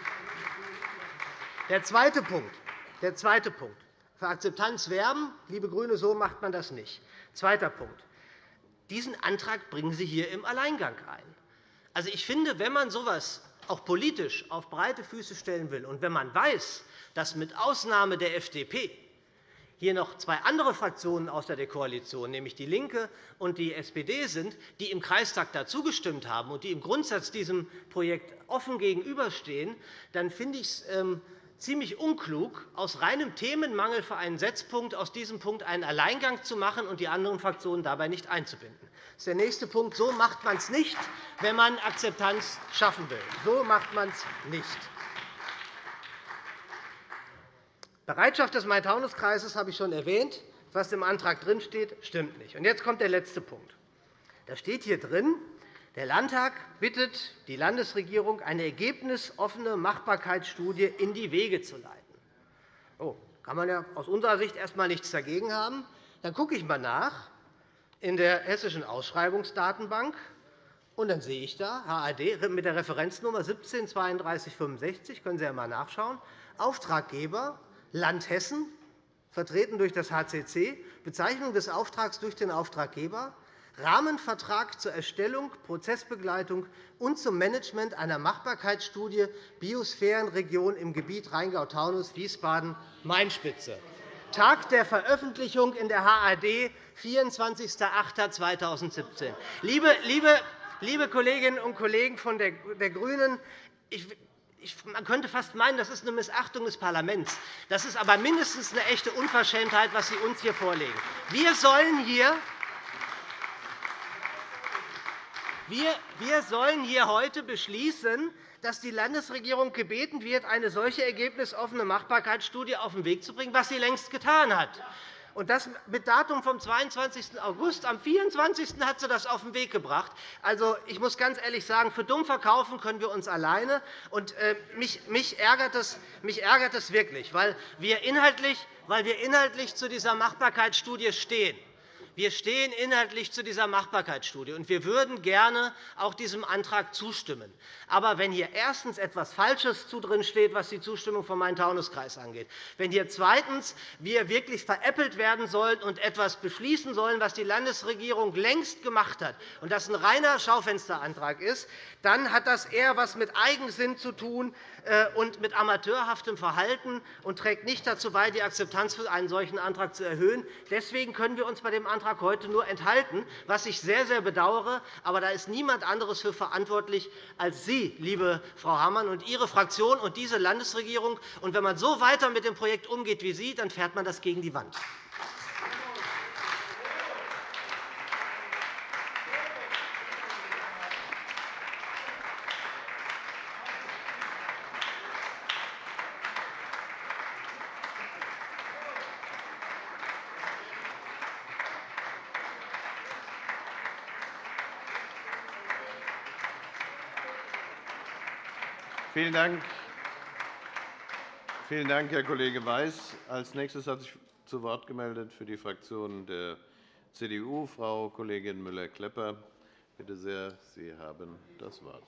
Der zweite Punkt. Der zweite Punkt. Für Akzeptanz werben, liebe GRÜNE, so macht man das nicht. Zweiter Punkt. Diesen Antrag bringen Sie hier im Alleingang ein. Also, ich finde, wenn man so etwas auch politisch auf breite Füße stellen will und wenn man weiß, dass mit Ausnahme der FDP hier noch zwei andere Fraktionen außer der Koalition, nämlich DIE LINKE und die SPD, sind, die im Kreistag dazu gestimmt haben und die im Grundsatz diesem Projekt offen gegenüberstehen, dann finde ich es ähm, ziemlich unklug, aus reinem Themenmangel für einen Setzpunkt aus diesem Punkt einen Alleingang zu machen und die anderen Fraktionen dabei nicht einzubinden. Das ist der nächste Punkt. So macht man es nicht, wenn man Akzeptanz schaffen will. So macht man es nicht. Bereitschaft des Main-Taunus-Kreises habe ich schon erwähnt. Was im Antrag drinsteht, stimmt nicht. jetzt kommt der letzte Punkt. Da steht hier drin, der Landtag bittet die Landesregierung, eine ergebnisoffene Machbarkeitsstudie in die Wege zu leiten. Oh, kann man ja aus unserer Sicht erst einmal nichts dagegen haben. Dann gucke ich einmal nach in der Hessischen Ausschreibungsdatenbank, und dann sehe ich da HAD mit der Referenznummer 17 3265, können Sie ja einmal nachschauen, Auftraggeber Land Hessen, vertreten durch das HCC, Bezeichnung des Auftrags durch den Auftraggeber, Rahmenvertrag zur Erstellung, Prozessbegleitung und zum Management einer Machbarkeitsstudie Biosphärenregion im Gebiet Rheingau-Taunus-Wiesbaden-Main-Spitze. Tag der Veröffentlichung in der HAD, 24.08.2017. Liebe, liebe, liebe Kolleginnen und Kollegen von der GRÜNEN, man könnte fast meinen, das ist eine Missachtung des Parlaments. Das ist aber mindestens eine echte Unverschämtheit, was Sie uns hier vorlegen. Wir sollen hier wir sollen hier heute beschließen, dass die Landesregierung gebeten wird, eine solche ergebnisoffene Machbarkeitsstudie auf den Weg zu bringen, was sie längst getan hat. Und das mit Datum vom 22. August. Am 24. hat sie das auf den Weg gebracht. Also, ich muss ganz ehrlich sagen, für dumm verkaufen können wir uns alleine. Und, äh, mich, mich, ärgert es, mich ärgert es wirklich, weil wir inhaltlich, weil wir inhaltlich zu dieser Machbarkeitsstudie stehen. Wir stehen inhaltlich zu dieser Machbarkeitsstudie, und wir würden gerne auch diesem Antrag zustimmen. Aber wenn hier erstens etwas Falsches drin steht, was die Zustimmung vom Main-Taunus-Kreis angeht, wenn hier zweitens wir wirklich veräppelt werden sollen und etwas beschließen sollen, was die Landesregierung längst gemacht hat, und das ein reiner Schaufensterantrag ist, dann hat das eher etwas mit Eigensinn zu tun und mit amateurhaftem Verhalten und trägt nicht dazu bei, die Akzeptanz für einen solchen Antrag zu erhöhen. Deswegen können wir uns bei dem Antrag heute nur enthalten, was ich sehr, sehr bedauere. Aber da ist niemand anderes für verantwortlich als Sie, liebe Frau Hammann, und Ihre Fraktion und diese Landesregierung. Und wenn man so weiter mit dem Projekt umgeht wie Sie, dann fährt man das gegen die Wand. Vielen Dank. Vielen Dank, Herr Kollege Weiß. Als nächstes hat sich zu Wort gemeldet für die Fraktion der CDU Frau Kollegin Müller-Klepper. Bitte sehr, Sie haben das Wort.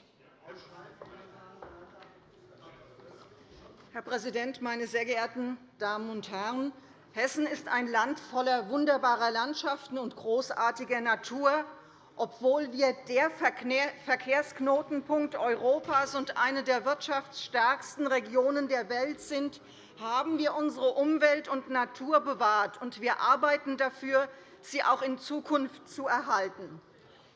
Herr Präsident, meine sehr geehrten Damen und Herren! Hessen ist ein Land voller wunderbarer Landschaften und großartiger Natur obwohl wir der Verkehrsknotenpunkt Europas und eine der wirtschaftsstärksten Regionen der Welt sind, haben wir unsere Umwelt und Natur bewahrt, und wir arbeiten dafür, sie auch in Zukunft zu erhalten.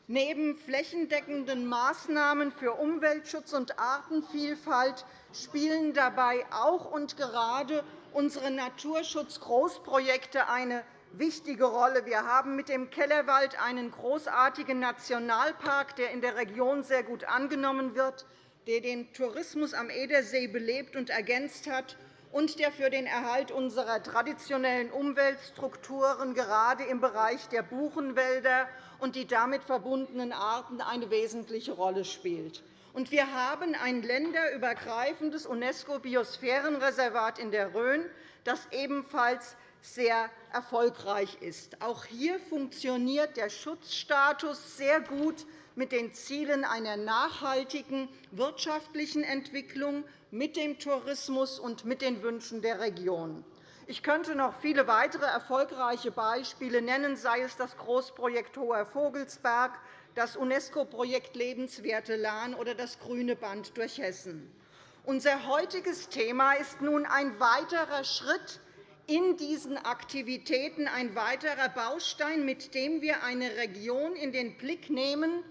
Neben flächendeckenden Maßnahmen für Umweltschutz und Artenvielfalt spielen dabei auch und gerade unsere Naturschutzgroßprojekte eine wichtige Rolle. Wir haben mit dem Kellerwald einen großartigen Nationalpark, der in der Region sehr gut angenommen wird, der den Tourismus am Edersee belebt und ergänzt hat und der für den Erhalt unserer traditionellen Umweltstrukturen gerade im Bereich der Buchenwälder und die damit verbundenen Arten eine wesentliche Rolle spielt. Und wir haben ein länderübergreifendes UNESCO-Biosphärenreservat in der Rhön, das ebenfalls sehr erfolgreich ist. Auch hier funktioniert der Schutzstatus sehr gut mit den Zielen einer nachhaltigen wirtschaftlichen Entwicklung, mit dem Tourismus und mit den Wünschen der Region. Ich könnte noch viele weitere erfolgreiche Beispiele nennen, sei es das Großprojekt Hoher Vogelsberg, das UNESCO-Projekt Lebenswerte Lahn oder das Grüne Band durch Hessen. Unser heutiges Thema ist nun ein weiterer Schritt in diesen Aktivitäten ein weiterer Baustein, mit dem wir eine Region in den Blick nehmen,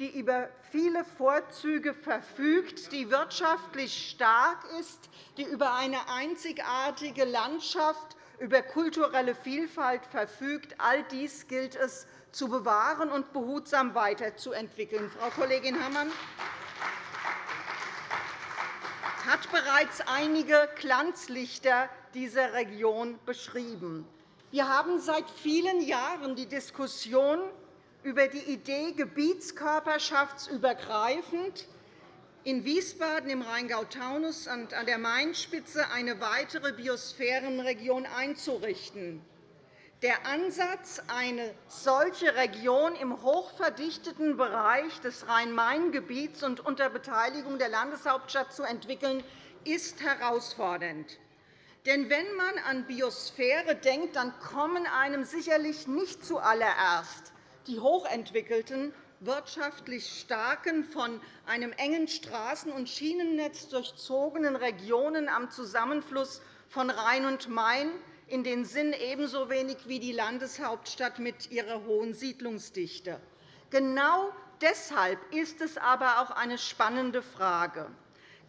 die über viele Vorzüge verfügt, die wirtschaftlich stark ist, die über eine einzigartige Landschaft, über kulturelle Vielfalt verfügt. All dies gilt es zu bewahren und behutsam weiterzuentwickeln. Frau Kollegin Hammann hat bereits einige Glanzlichter dieser Region beschrieben. Wir haben seit vielen Jahren die Diskussion über die Idee, gebietskörperschaftsübergreifend in Wiesbaden im Rheingau-Taunus und an der Mainspitze eine weitere Biosphärenregion einzurichten. Der Ansatz, eine solche Region im hochverdichteten Bereich des Rhein-Main-Gebiets und unter Beteiligung der Landeshauptstadt zu entwickeln, ist herausfordernd. Denn wenn man an Biosphäre denkt, dann kommen einem sicherlich nicht zuallererst die hochentwickelten, wirtschaftlich starken, von einem engen Straßen- und Schienennetz durchzogenen Regionen am Zusammenfluss von Rhein und Main in den Sinn ebenso wenig wie die Landeshauptstadt mit ihrer hohen Siedlungsdichte. Genau deshalb ist es aber auch eine spannende Frage.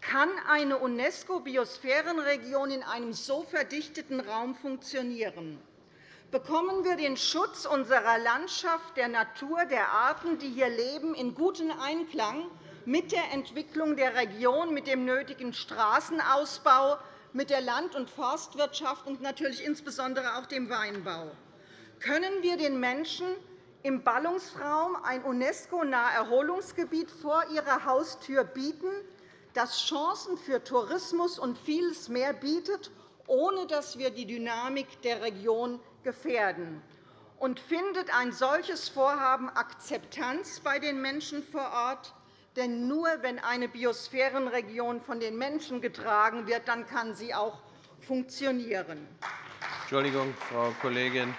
Kann eine UNESCO-Biosphärenregion in einem so verdichteten Raum funktionieren? Bekommen wir den Schutz unserer Landschaft, der Natur, der Arten, die hier leben, in guten Einklang mit der Entwicklung der Region, mit dem nötigen Straßenausbau, mit der Land- und Forstwirtschaft und natürlich insbesondere auch dem Weinbau. Können wir den Menschen im Ballungsraum ein UNESCO-nahe Erholungsgebiet vor ihrer Haustür bieten, das Chancen für Tourismus und vieles mehr bietet, ohne dass wir die Dynamik der Region gefährden? Und findet ein solches Vorhaben Akzeptanz bei den Menschen vor Ort? Denn nur wenn eine Biosphärenregion von den Menschen getragen wird, dann kann sie auch funktionieren. Entschuldigung, Frau Kollegin.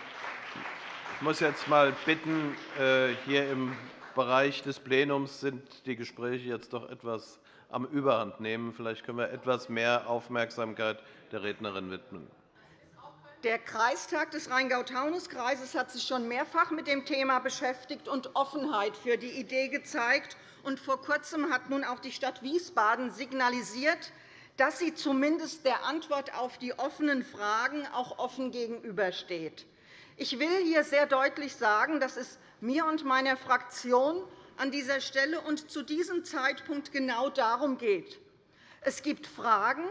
Ich muss jetzt einmal bitten, äh, hier im Bereich des Plenums sind die Gespräche jetzt doch etwas am Überhand nehmen. Vielleicht können wir etwas mehr Aufmerksamkeit der Rednerin widmen. Der Kreistag des Rheingau-Taunus-Kreises hat sich schon mehrfach mit dem Thema beschäftigt und Offenheit für die Idee gezeigt. Und vor Kurzem hat nun auch die Stadt Wiesbaden signalisiert, dass sie zumindest der Antwort auf die offenen Fragen auch offen gegenübersteht. Ich will hier sehr deutlich sagen, dass es mir und meiner Fraktion an dieser Stelle und zu diesem Zeitpunkt genau darum geht. Es gibt Fragen,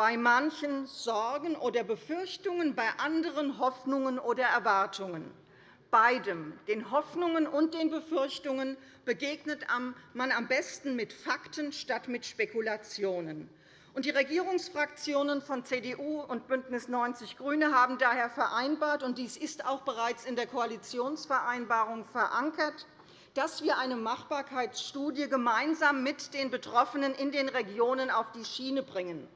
bei manchen Sorgen oder Befürchtungen, bei anderen Hoffnungen oder Erwartungen. Beidem, den Hoffnungen und den Befürchtungen, begegnet man am besten mit Fakten statt mit Spekulationen. Die Regierungsfraktionen von CDU und BÜNDNIS 90 die GRÜNE haben daher vereinbart, und dies ist auch bereits in der Koalitionsvereinbarung verankert, dass wir eine Machbarkeitsstudie gemeinsam mit den Betroffenen in den Regionen auf die Schiene bringen.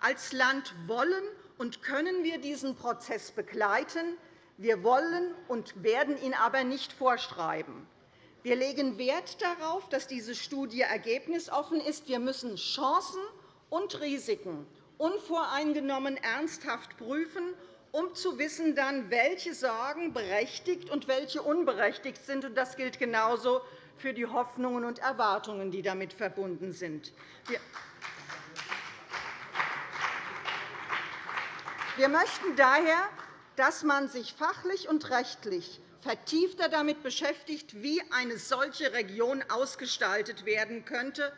Als Land wollen und können wir diesen Prozess begleiten. Wir wollen und werden ihn aber nicht vorschreiben. Wir legen Wert darauf, dass diese Studie ergebnisoffen ist. Wir müssen Chancen und Risiken unvoreingenommen ernsthaft prüfen, um zu wissen, dann, welche Sorgen berechtigt und welche unberechtigt sind. Das gilt genauso für die Hoffnungen und Erwartungen, die damit verbunden sind. Wir möchten daher, dass man sich fachlich und rechtlich vertiefter damit beschäftigt, wie eine solche Region ausgestaltet werden könnte.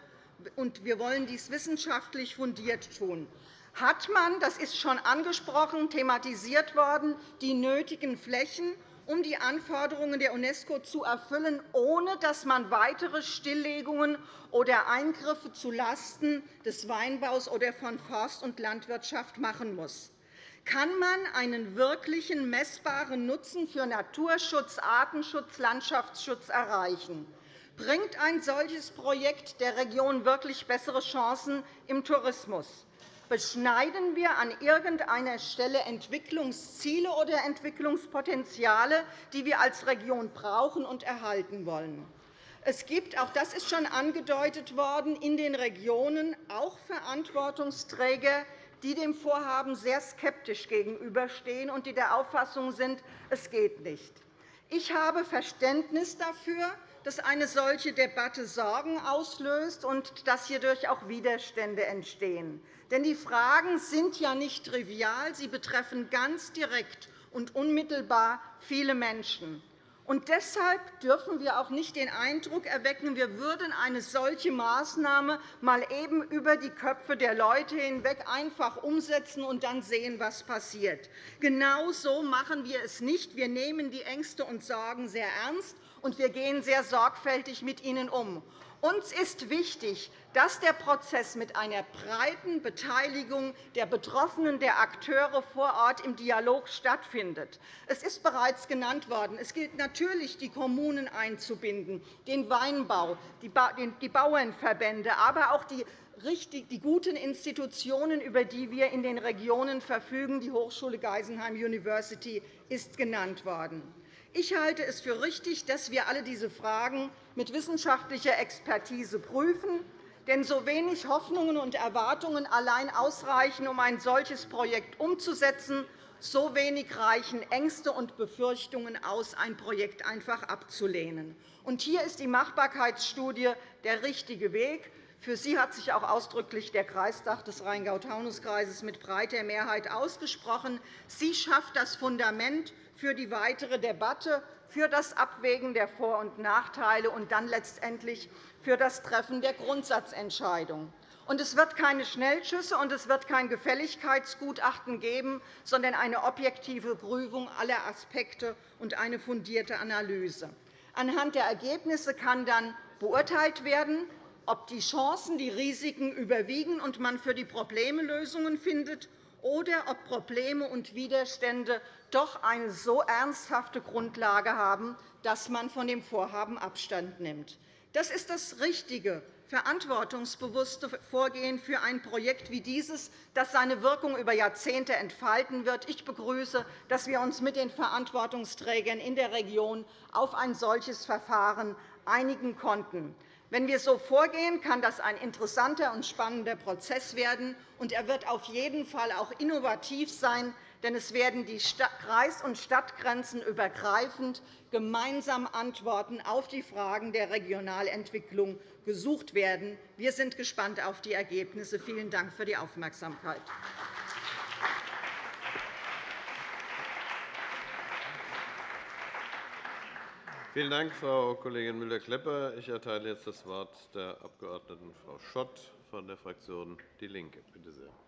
Wir wollen dies wissenschaftlich fundiert tun. Hat man, das ist schon angesprochen, thematisiert worden, die nötigen Flächen, um die Anforderungen der UNESCO zu erfüllen, ohne dass man weitere Stilllegungen oder Eingriffe zulasten des Weinbaus oder von Forst- und Landwirtschaft machen muss? Kann man einen wirklichen messbaren Nutzen für Naturschutz, Artenschutz, Landschaftsschutz erreichen? Bringt ein solches Projekt der Region wirklich bessere Chancen im Tourismus? Beschneiden wir an irgendeiner Stelle Entwicklungsziele oder Entwicklungspotenziale, die wir als Region brauchen und erhalten wollen? Es gibt, auch das ist schon angedeutet worden, in den Regionen auch Verantwortungsträger, die dem Vorhaben sehr skeptisch gegenüberstehen und die der Auffassung sind, es geht nicht. Ich habe Verständnis dafür, dass eine solche Debatte Sorgen auslöst und dass hierdurch auch Widerstände entstehen. Denn die Fragen sind ja nicht trivial, sie betreffen ganz direkt und unmittelbar viele Menschen. Und deshalb dürfen wir auch nicht den Eindruck erwecken, wir würden eine solche Maßnahme mal eben über die Köpfe der Leute hinweg einfach umsetzen und dann sehen, was passiert. Genau so machen wir es nicht. Wir nehmen die Ängste und Sorgen sehr ernst, und wir gehen sehr sorgfältig mit ihnen um. Uns ist wichtig, dass der Prozess mit einer breiten Beteiligung der Betroffenen, der Akteure vor Ort im Dialog stattfindet. Es ist bereits genannt worden. Es gilt natürlich, die Kommunen einzubinden, den Weinbau, die Bauernverbände, aber auch die die guten Institutionen, über die wir in den Regionen verfügen. Die Hochschule Geisenheim University ist genannt worden. Ich halte es für richtig, dass wir alle diese Fragen mit wissenschaftlicher Expertise prüfen. Denn so wenig Hoffnungen und Erwartungen allein ausreichen, um ein solches Projekt umzusetzen, so wenig reichen Ängste und Befürchtungen aus, ein Projekt einfach abzulehnen. Und hier ist die Machbarkeitsstudie der richtige Weg. Für sie hat sich auch ausdrücklich der Kreistag des Rheingau-Taunus-Kreises mit breiter Mehrheit ausgesprochen. Sie schafft das Fundament für die weitere Debatte, für das Abwägen der Vor- und Nachteile und dann letztendlich für das Treffen der Grundsatzentscheidung. es wird keine Schnellschüsse und es wird kein Gefälligkeitsgutachten geben, sondern eine objektive Prüfung aller Aspekte und eine fundierte Analyse. Anhand der Ergebnisse kann dann beurteilt werden, ob die Chancen die Risiken überwiegen und man für die Probleme Lösungen findet oder ob Probleme und Widerstände doch eine so ernsthafte Grundlage haben, dass man von dem Vorhaben Abstand nimmt. Das ist das richtige, verantwortungsbewusste Vorgehen für ein Projekt wie dieses, das seine Wirkung über Jahrzehnte entfalten wird. Ich begrüße, dass wir uns mit den Verantwortungsträgern in der Region auf ein solches Verfahren einigen konnten. Wenn wir so vorgehen, kann das ein interessanter und spannender Prozess werden. und Er wird auf jeden Fall auch innovativ sein, denn es werden die Kreis- und Stadtgrenzen übergreifend gemeinsam Antworten auf die Fragen der Regionalentwicklung gesucht werden. Wir sind gespannt auf die Ergebnisse. Vielen Dank für die Aufmerksamkeit. Vielen Dank, Frau Kollegin Müller-Klepper. Ich erteile jetzt das Wort der Abg. Frau Schott von der Fraktion DIE LINKE. Bitte sehr.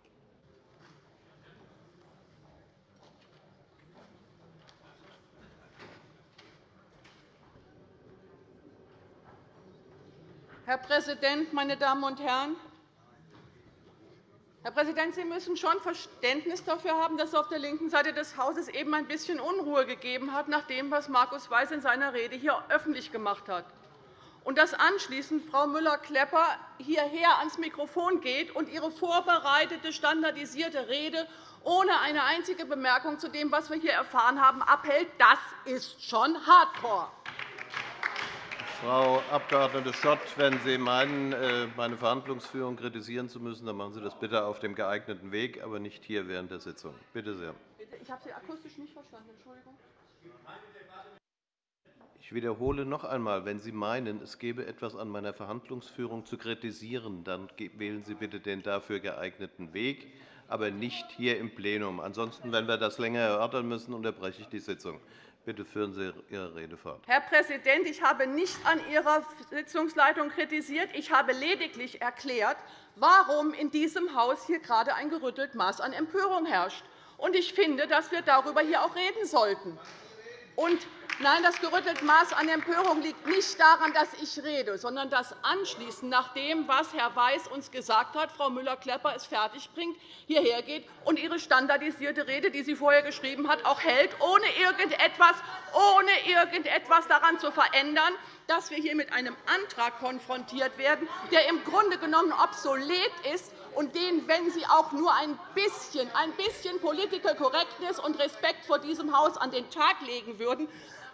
Herr Präsident, meine Damen und Herren! Herr Präsident, Sie müssen schon Verständnis dafür haben, dass es auf der linken Seite des Hauses eben ein bisschen Unruhe gegeben hat, nach dem, was Markus Weiß in seiner Rede hier öffentlich gemacht hat. Und dass anschließend Frau Müller-Klepper hierher ans Mikrofon geht und ihre vorbereitete, standardisierte Rede ohne eine einzige Bemerkung zu dem, was wir hier erfahren haben, abhält, das ist schon Hardcore. Frau Abg. Schott, wenn Sie meinen, äh, meine Verhandlungsführung kritisieren zu müssen, dann machen Sie das bitte auf dem geeigneten Weg, aber nicht hier während der Sitzung. Bitte sehr. Ich habe Sie akustisch nicht verstanden. Entschuldigung. Ich wiederhole noch einmal, wenn Sie meinen, es gebe etwas an meiner Verhandlungsführung zu kritisieren, dann wählen Sie bitte den dafür geeigneten Weg, aber nicht hier im Plenum. Ansonsten, wenn wir das länger erörtern müssen, unterbreche ich die Sitzung. Bitte führen Sie Ihre Rede fort. Herr Präsident, ich habe nicht an Ihrer Sitzungsleitung kritisiert. Ich habe lediglich erklärt, warum in diesem Haus hier gerade ein gerüttelt Maß an Empörung herrscht. Ich finde, dass wir darüber hier auch reden sollten. Nein, das gerüttelte Maß an Empörung liegt nicht daran, dass ich rede, sondern dass anschließend nach dem, was Herr Weiß uns gesagt hat, Frau Müller-Klepper es fertigbringt, hierher geht und ihre standardisierte Rede, die sie vorher geschrieben hat, auch hält, ohne irgendetwas, ohne irgendetwas daran zu verändern, dass wir hier mit einem Antrag konfrontiert werden, der im Grunde genommen obsolet ist und den, wenn Sie auch nur ein bisschen, ein bisschen Political Correctness und Respekt vor diesem Haus an den Tag legen würden,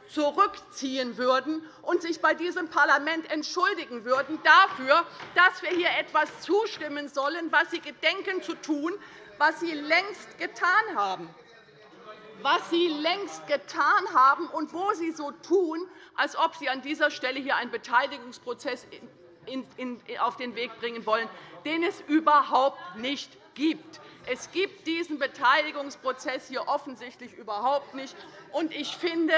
zurückziehen würden und sich bei diesem Parlament entschuldigen würden dafür, dass wir hier etwas zustimmen sollen, was Sie gedenken zu tun, was Sie längst getan haben. was Sie längst getan haben und wo Sie so tun, als ob Sie an dieser Stelle hier einen Beteiligungsprozess auf den Weg bringen wollen, den es überhaupt nicht gibt. Es gibt diesen Beteiligungsprozess hier offensichtlich überhaupt nicht. Ich finde,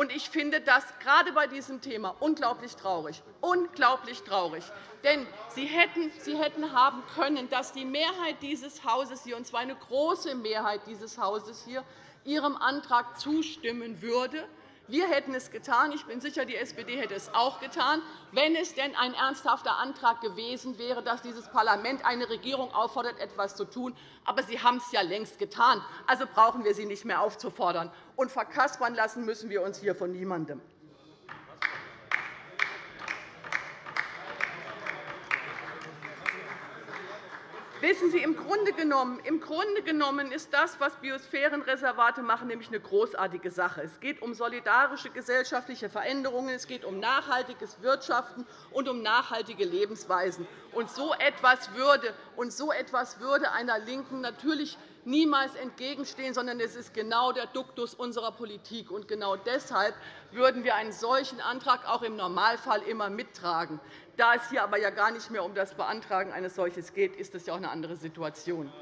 und ich finde das gerade bei diesem Thema unglaublich traurig. Unglaublich traurig. Denn Sie hätten, Sie hätten haben können, dass die Mehrheit dieses Hauses hier, und zwar eine große Mehrheit dieses Hauses hier, Ihrem Antrag zustimmen würde. Wir hätten es getan. Ich bin sicher, die SPD hätte es auch getan, wenn es denn ein ernsthafter Antrag gewesen wäre, dass dieses Parlament eine Regierung auffordert, etwas zu tun. Aber Sie haben es ja längst getan. Also brauchen wir Sie nicht mehr aufzufordern. Und verkaspern lassen müssen wir uns hier von niemandem. Wissen Sie, im Grunde, genommen, im Grunde genommen ist das, was Biosphärenreservate machen, nämlich eine großartige Sache. Es geht um solidarische gesellschaftliche Veränderungen, es geht um nachhaltiges Wirtschaften und um nachhaltige Lebensweisen. Und so etwas würde, und so etwas würde einer LINKEN natürlich niemals entgegenstehen, sondern es ist genau der Duktus unserer Politik. Und genau deshalb würden wir einen solchen Antrag auch im Normalfall immer mittragen. Da es hier aber ja gar nicht mehr um das Beantragen eines solchen geht, ist das ja auch eine andere Situation.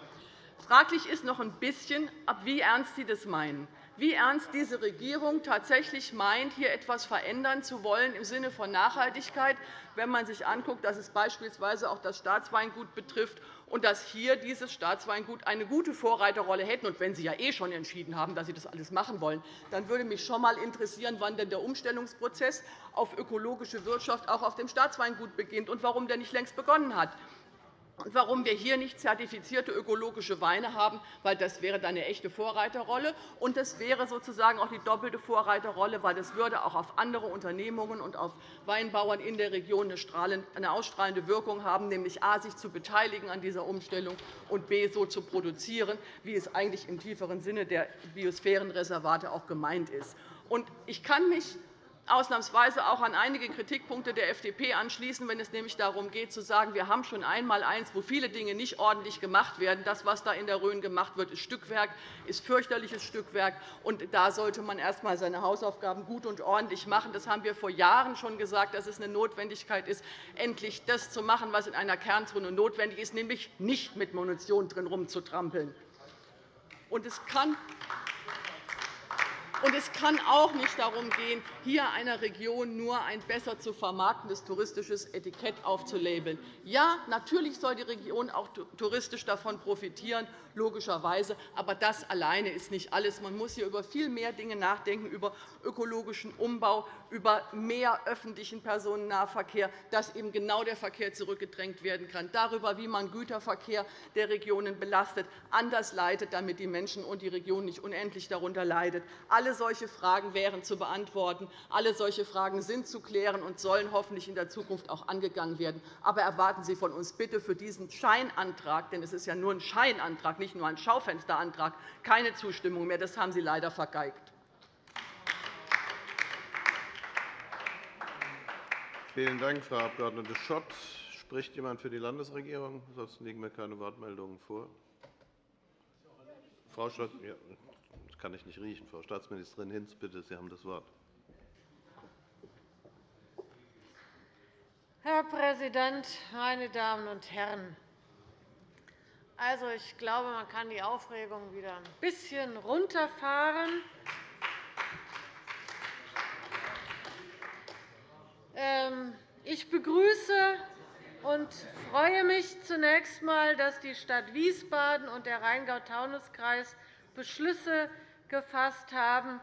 Fraglich ist noch ein bisschen, wie ernst Sie das meinen wie ernst diese Regierung tatsächlich meint, hier etwas verändern zu wollen im Sinne von Nachhaltigkeit, wenn man sich anguckt, dass es beispielsweise auch das Staatsweingut betrifft und dass hier dieses Staatsweingut eine gute Vorreiterrolle hätte. Und wenn Sie ja eh schon entschieden haben, dass Sie das alles machen wollen, dann würde mich schon einmal interessieren, wann denn der Umstellungsprozess auf ökologische Wirtschaft auch auf dem Staatsweingut beginnt und warum der nicht längst begonnen hat und warum wir hier nicht zertifizierte ökologische Weine haben, weil das wäre dann eine echte Vorreiterrolle. Und das wäre sozusagen auch die doppelte Vorreiterrolle, weil das würde auch auf andere Unternehmungen und auf Weinbauern in der Region eine ausstrahlende Wirkung haben, nämlich a. sich zu beteiligen an dieser Umstellung und b. so zu produzieren, wie es eigentlich im tieferen Sinne der Biosphärenreservate auch gemeint ist. Ich kann mich ausnahmsweise auch an einige Kritikpunkte der FDP anschließen, wenn es nämlich darum geht, zu sagen, wir haben schon einmal eins, wo viele Dinge nicht ordentlich gemacht werden. Das, was da in der Rhön gemacht wird, ist Stückwerk, ist fürchterliches Stückwerk. Und da sollte man erst einmal seine Hausaufgaben gut und ordentlich machen. Das haben wir vor Jahren schon gesagt, dass es eine Notwendigkeit ist, endlich das zu machen, was in einer Kernzone notwendig ist, nämlich nicht mit Munition drin rumzutrampeln. Und es kann und es kann auch nicht darum gehen, hier einer Region nur ein besser zu vermarktendes touristisches Etikett aufzulabeln. Ja, natürlich soll die Region auch touristisch davon profitieren, logischerweise. Aber das alleine ist nicht alles. Man muss hier über viel mehr Dinge nachdenken, über ökologischen Umbau, über mehr öffentlichen Personennahverkehr, dass eben genau der Verkehr zurückgedrängt werden kann, darüber, wie man Güterverkehr der Regionen belastet, anders leitet, damit die Menschen und die Region nicht unendlich darunter leidet. Alle solche Fragen wären zu beantworten. Alle solche Fragen sind zu klären und sollen hoffentlich in der Zukunft auch angegangen werden. Aber erwarten Sie von uns bitte für diesen Scheinantrag, denn es ist ja nur ein Scheinantrag, nicht nur ein Schaufensterantrag, keine Zustimmung mehr. Das haben Sie leider vergeigt. Vielen Dank, Frau Abg. Schott. Spricht jemand für die Landesregierung? Ansonsten liegen mir keine Wortmeldungen vor. Frau Schott, ja, kann ich nicht riechen. Frau Staatsministerin Hinz, bitte, Sie haben das Wort. Herr Präsident, meine Damen und Herren! Also, ich glaube, man kann die Aufregung wieder ein bisschen runterfahren. Ähm, ich begrüße und freue mich zunächst einmal, dass die Stadt Wiesbaden und der Rheingau-Taunus-Kreis Beschlüsse gefasst haben,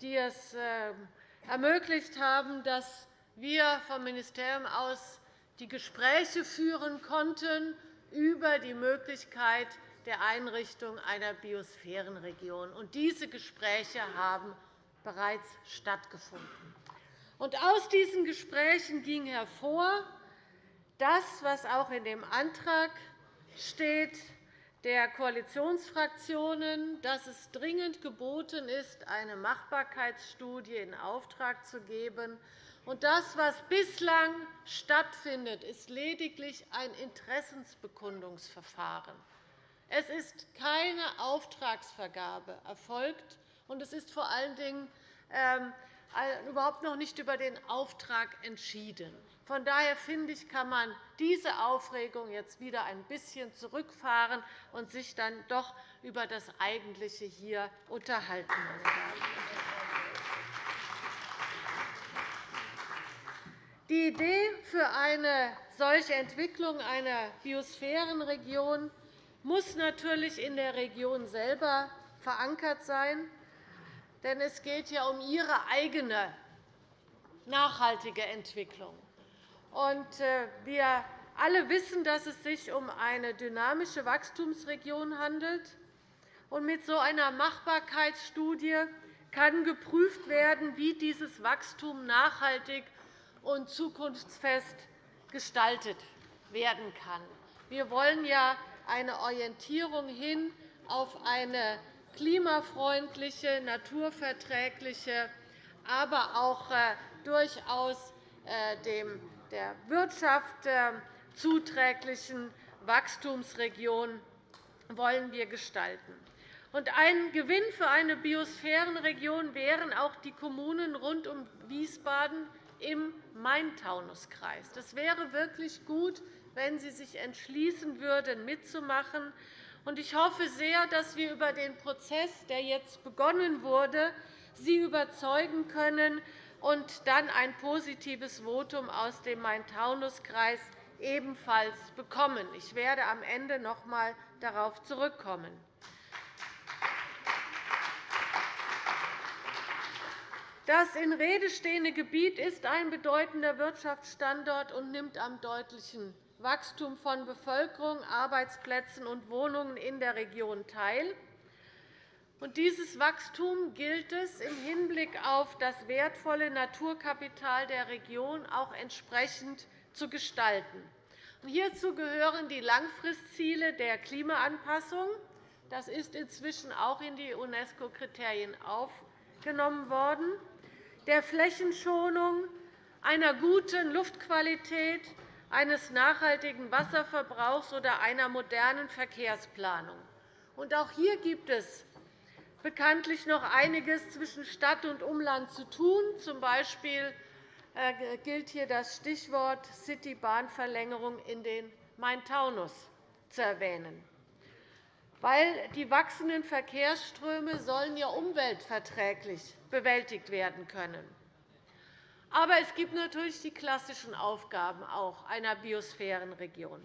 die es ähm, ermöglicht haben, dass wir vom Ministerium aus die Gespräche führen konnten über die Möglichkeit der Einrichtung einer Biosphärenregion. Diese Gespräche haben bereits stattgefunden. aus diesen Gesprächen ging hervor, das, was auch in dem Antrag steht, der Koalitionsfraktionen, dass es dringend geboten ist, eine Machbarkeitsstudie in Auftrag zu geben und das, was bislang stattfindet, ist lediglich ein Interessensbekundungsverfahren. Es ist keine Auftragsvergabe erfolgt, und es ist vor allen Dingen ähm, überhaupt noch nicht über den Auftrag entschieden. Von daher finde ich, kann man diese Aufregung jetzt wieder ein bisschen zurückfahren und sich dann doch über das Eigentliche hier unterhalten. Die Idee für eine solche Entwicklung einer Biosphärenregion muss natürlich in der Region selber verankert sein. Denn es geht ja um ihre eigene nachhaltige Entwicklung. Äh, wir alle wissen, dass es sich um eine dynamische Wachstumsregion handelt. mit so einer Machbarkeitsstudie kann geprüft werden, wie dieses Wachstum nachhaltig und zukunftsfest gestaltet werden kann. Wir wollen ja eine Orientierung hin auf eine klimafreundliche, naturverträgliche, aber auch äh, durchaus äh, der Wirtschaft zuträglichen Wachstumsregion wollen wir gestalten. Ein Gewinn für eine Biosphärenregion wären auch die Kommunen rund um Wiesbaden im Main-Taunus-Kreis. Das wäre wirklich gut, wenn Sie sich entschließen würden, mitzumachen. Ich hoffe sehr, dass wir über den Prozess, der jetzt begonnen wurde, Sie überzeugen können und dann ein positives Votum aus dem Main-Taunus-Kreis ebenfalls bekommen. Ich werde am Ende noch einmal darauf zurückkommen. Das in Rede stehende Gebiet ist ein bedeutender Wirtschaftsstandort und nimmt am deutlichen Wachstum von Bevölkerung, Arbeitsplätzen und Wohnungen in der Region teil. Dieses Wachstum gilt es im Hinblick auf das wertvolle Naturkapital der Region auch entsprechend zu gestalten. Hierzu gehören die Langfristziele der Klimaanpassung. Das ist inzwischen auch in die UNESCO-Kriterien aufgenommen worden, der Flächenschonung, einer guten Luftqualität eines nachhaltigen Wasserverbrauchs oder einer modernen Verkehrsplanung. Auch hier gibt es bekanntlich noch einiges zwischen Stadt und Umland zu tun. Z. B. Äh, gilt hier das Stichwort Citybahnverlängerung in den Main-Taunus zu erwähnen. Weil die wachsenden Verkehrsströme sollen ja umweltverträglich bewältigt werden können. Aber es gibt natürlich die klassischen Aufgaben auch einer Biosphärenregion.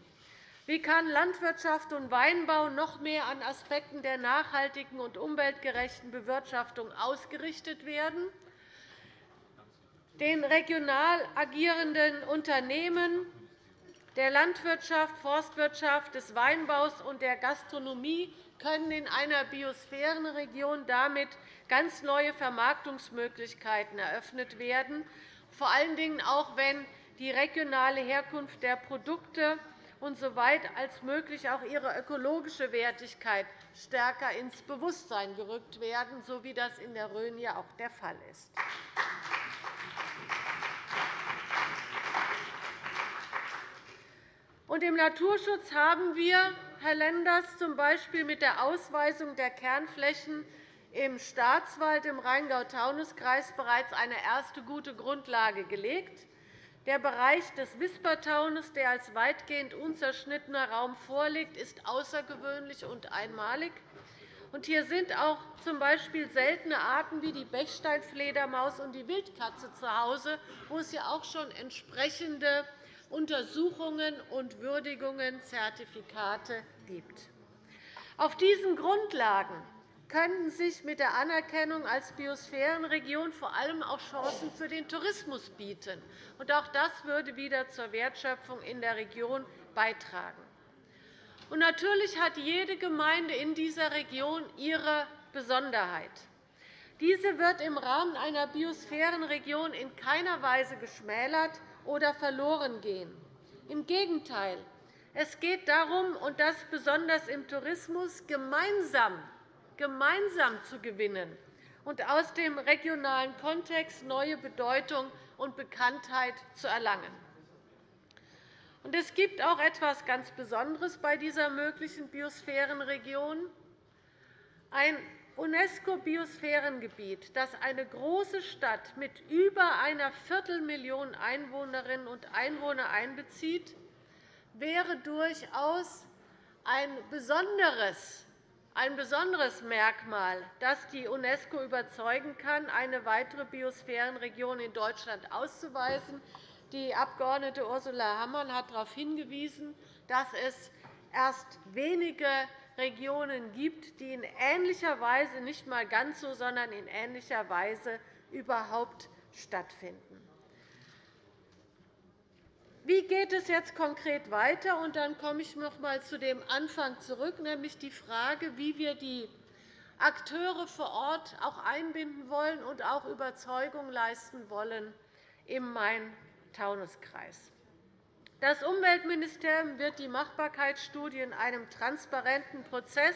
Wie kann Landwirtschaft und Weinbau noch mehr an Aspekten der nachhaltigen und umweltgerechten Bewirtschaftung ausgerichtet werden? Den regional agierenden Unternehmen der Landwirtschaft, Forstwirtschaft, des Weinbaus und der Gastronomie können in einer Biosphärenregion damit ganz neue Vermarktungsmöglichkeiten eröffnet werden, vor allen Dingen auch, wenn die regionale Herkunft der Produkte und soweit als möglich auch ihre ökologische Wertigkeit stärker ins Bewusstsein gerückt werden, so wie das in der Rhön ja auch der Fall ist. Im Naturschutz haben wir, Herr Lenders, z. mit der Ausweisung der Kernflächen im Staatswald im Rheingau-Taunus-Kreis bereits eine erste gute Grundlage gelegt. Der Bereich des Wispertaunus, der als weitgehend unzerschnittener Raum vorliegt, ist außergewöhnlich und einmalig. Hier sind auch z. seltene Arten wie die Bechsteinfledermaus und die Wildkatze zu Hause, wo es ja auch schon entsprechende Untersuchungen und Würdigungen, Zertifikate gibt. Auf diesen Grundlagen könnten sich mit der Anerkennung als Biosphärenregion vor allem auch Chancen für den Tourismus bieten. Auch das würde wieder zur Wertschöpfung in der Region beitragen. Natürlich hat jede Gemeinde in dieser Region ihre Besonderheit. Diese wird im Rahmen einer Biosphärenregion in keiner Weise geschmälert oder verloren gehen. Im Gegenteil. Es geht darum, und das besonders im Tourismus, gemeinsam, gemeinsam zu gewinnen und aus dem regionalen Kontext neue Bedeutung und Bekanntheit zu erlangen. Es gibt auch etwas ganz Besonderes bei dieser möglichen Biosphärenregion. Ein UNESCO-Biosphärengebiet, das eine große Stadt mit über einer Viertelmillion Einwohnerinnen und Einwohner einbezieht, wäre durchaus ein besonderes ein besonderes Merkmal, das die UNESCO überzeugen kann, eine weitere Biosphärenregion in Deutschland auszuweisen. Die Abg. Ursula Hammann hat darauf hingewiesen, dass es erst wenige Regionen gibt, die in ähnlicher Weise, nicht einmal ganz so, sondern in ähnlicher Weise überhaupt stattfinden. Wie geht es jetzt konkret weiter? Und dann komme ich noch einmal zu dem Anfang zurück, nämlich die Frage, wie wir die Akteure vor Ort auch einbinden wollen und auch Überzeugung leisten wollen im Main-Taunus-Kreis. Das Umweltministerium wird die Machbarkeitsstudie in einem transparenten Prozess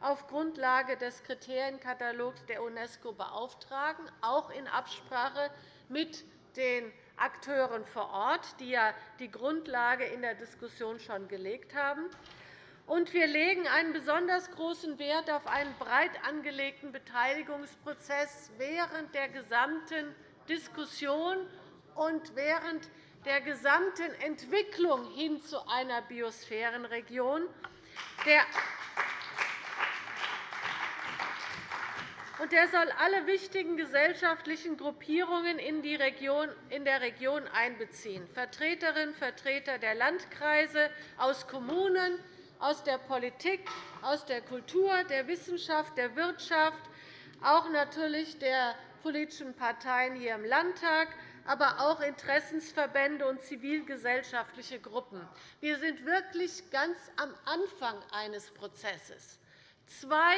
auf Grundlage des Kriterienkatalogs der UNESCO beauftragen, auch in Absprache mit den Akteuren vor Ort, die ja die Grundlage in der Diskussion schon gelegt haben. Und wir legen einen besonders großen Wert auf einen breit angelegten Beteiligungsprozess während der gesamten Diskussion und während der gesamten Entwicklung hin zu einer Biosphärenregion. Der und er soll alle wichtigen gesellschaftlichen Gruppierungen in, der Region einbeziehen, Vertreterinnen und Vertreter der Landkreise, aus Kommunen, aus der Politik, aus der Kultur, der Wissenschaft, der Wirtschaft, auch natürlich der politischen Parteien hier im Landtag, aber auch Interessensverbände und zivilgesellschaftliche Gruppen. Wir sind wirklich ganz am Anfang eines Prozesses. Zwei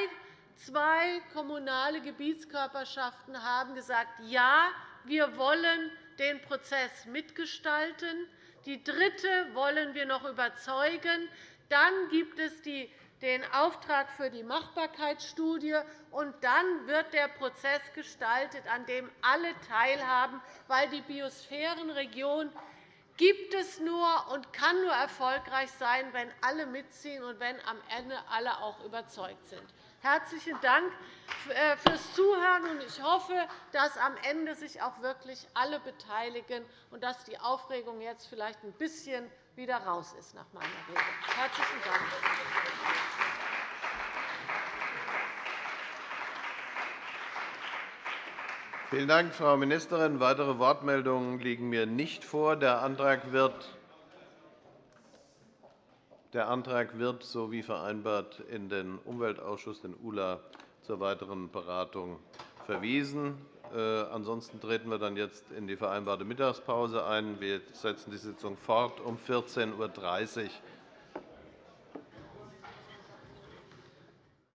Zwei kommunale Gebietskörperschaften haben gesagt, ja, wir wollen den Prozess mitgestalten. Die dritte wollen wir noch überzeugen. Dann gibt es den Auftrag für die Machbarkeitsstudie, und dann wird der Prozess gestaltet, an dem alle teilhaben, weil die Biosphärenregion gibt es nur und kann nur erfolgreich sein, wenn alle mitziehen und wenn am Ende alle auch überzeugt sind. Herzlichen Dank äh, fürs Zuhören. Ich hoffe, dass am Ende sich auch wirklich alle beteiligen und dass die Aufregung jetzt vielleicht ein bisschen wieder raus ist nach meiner Rede. Herzlichen Dank. Vielen Dank, Frau Ministerin. Weitere Wortmeldungen liegen mir nicht vor. Der Antrag wird der Antrag wird, so wie vereinbart, in den Umweltausschuss, den ULA, zur weiteren Beratung verwiesen. Äh, ansonsten treten wir dann jetzt in die vereinbarte Mittagspause ein. Wir setzen die Sitzung fort um 14.30 Uhr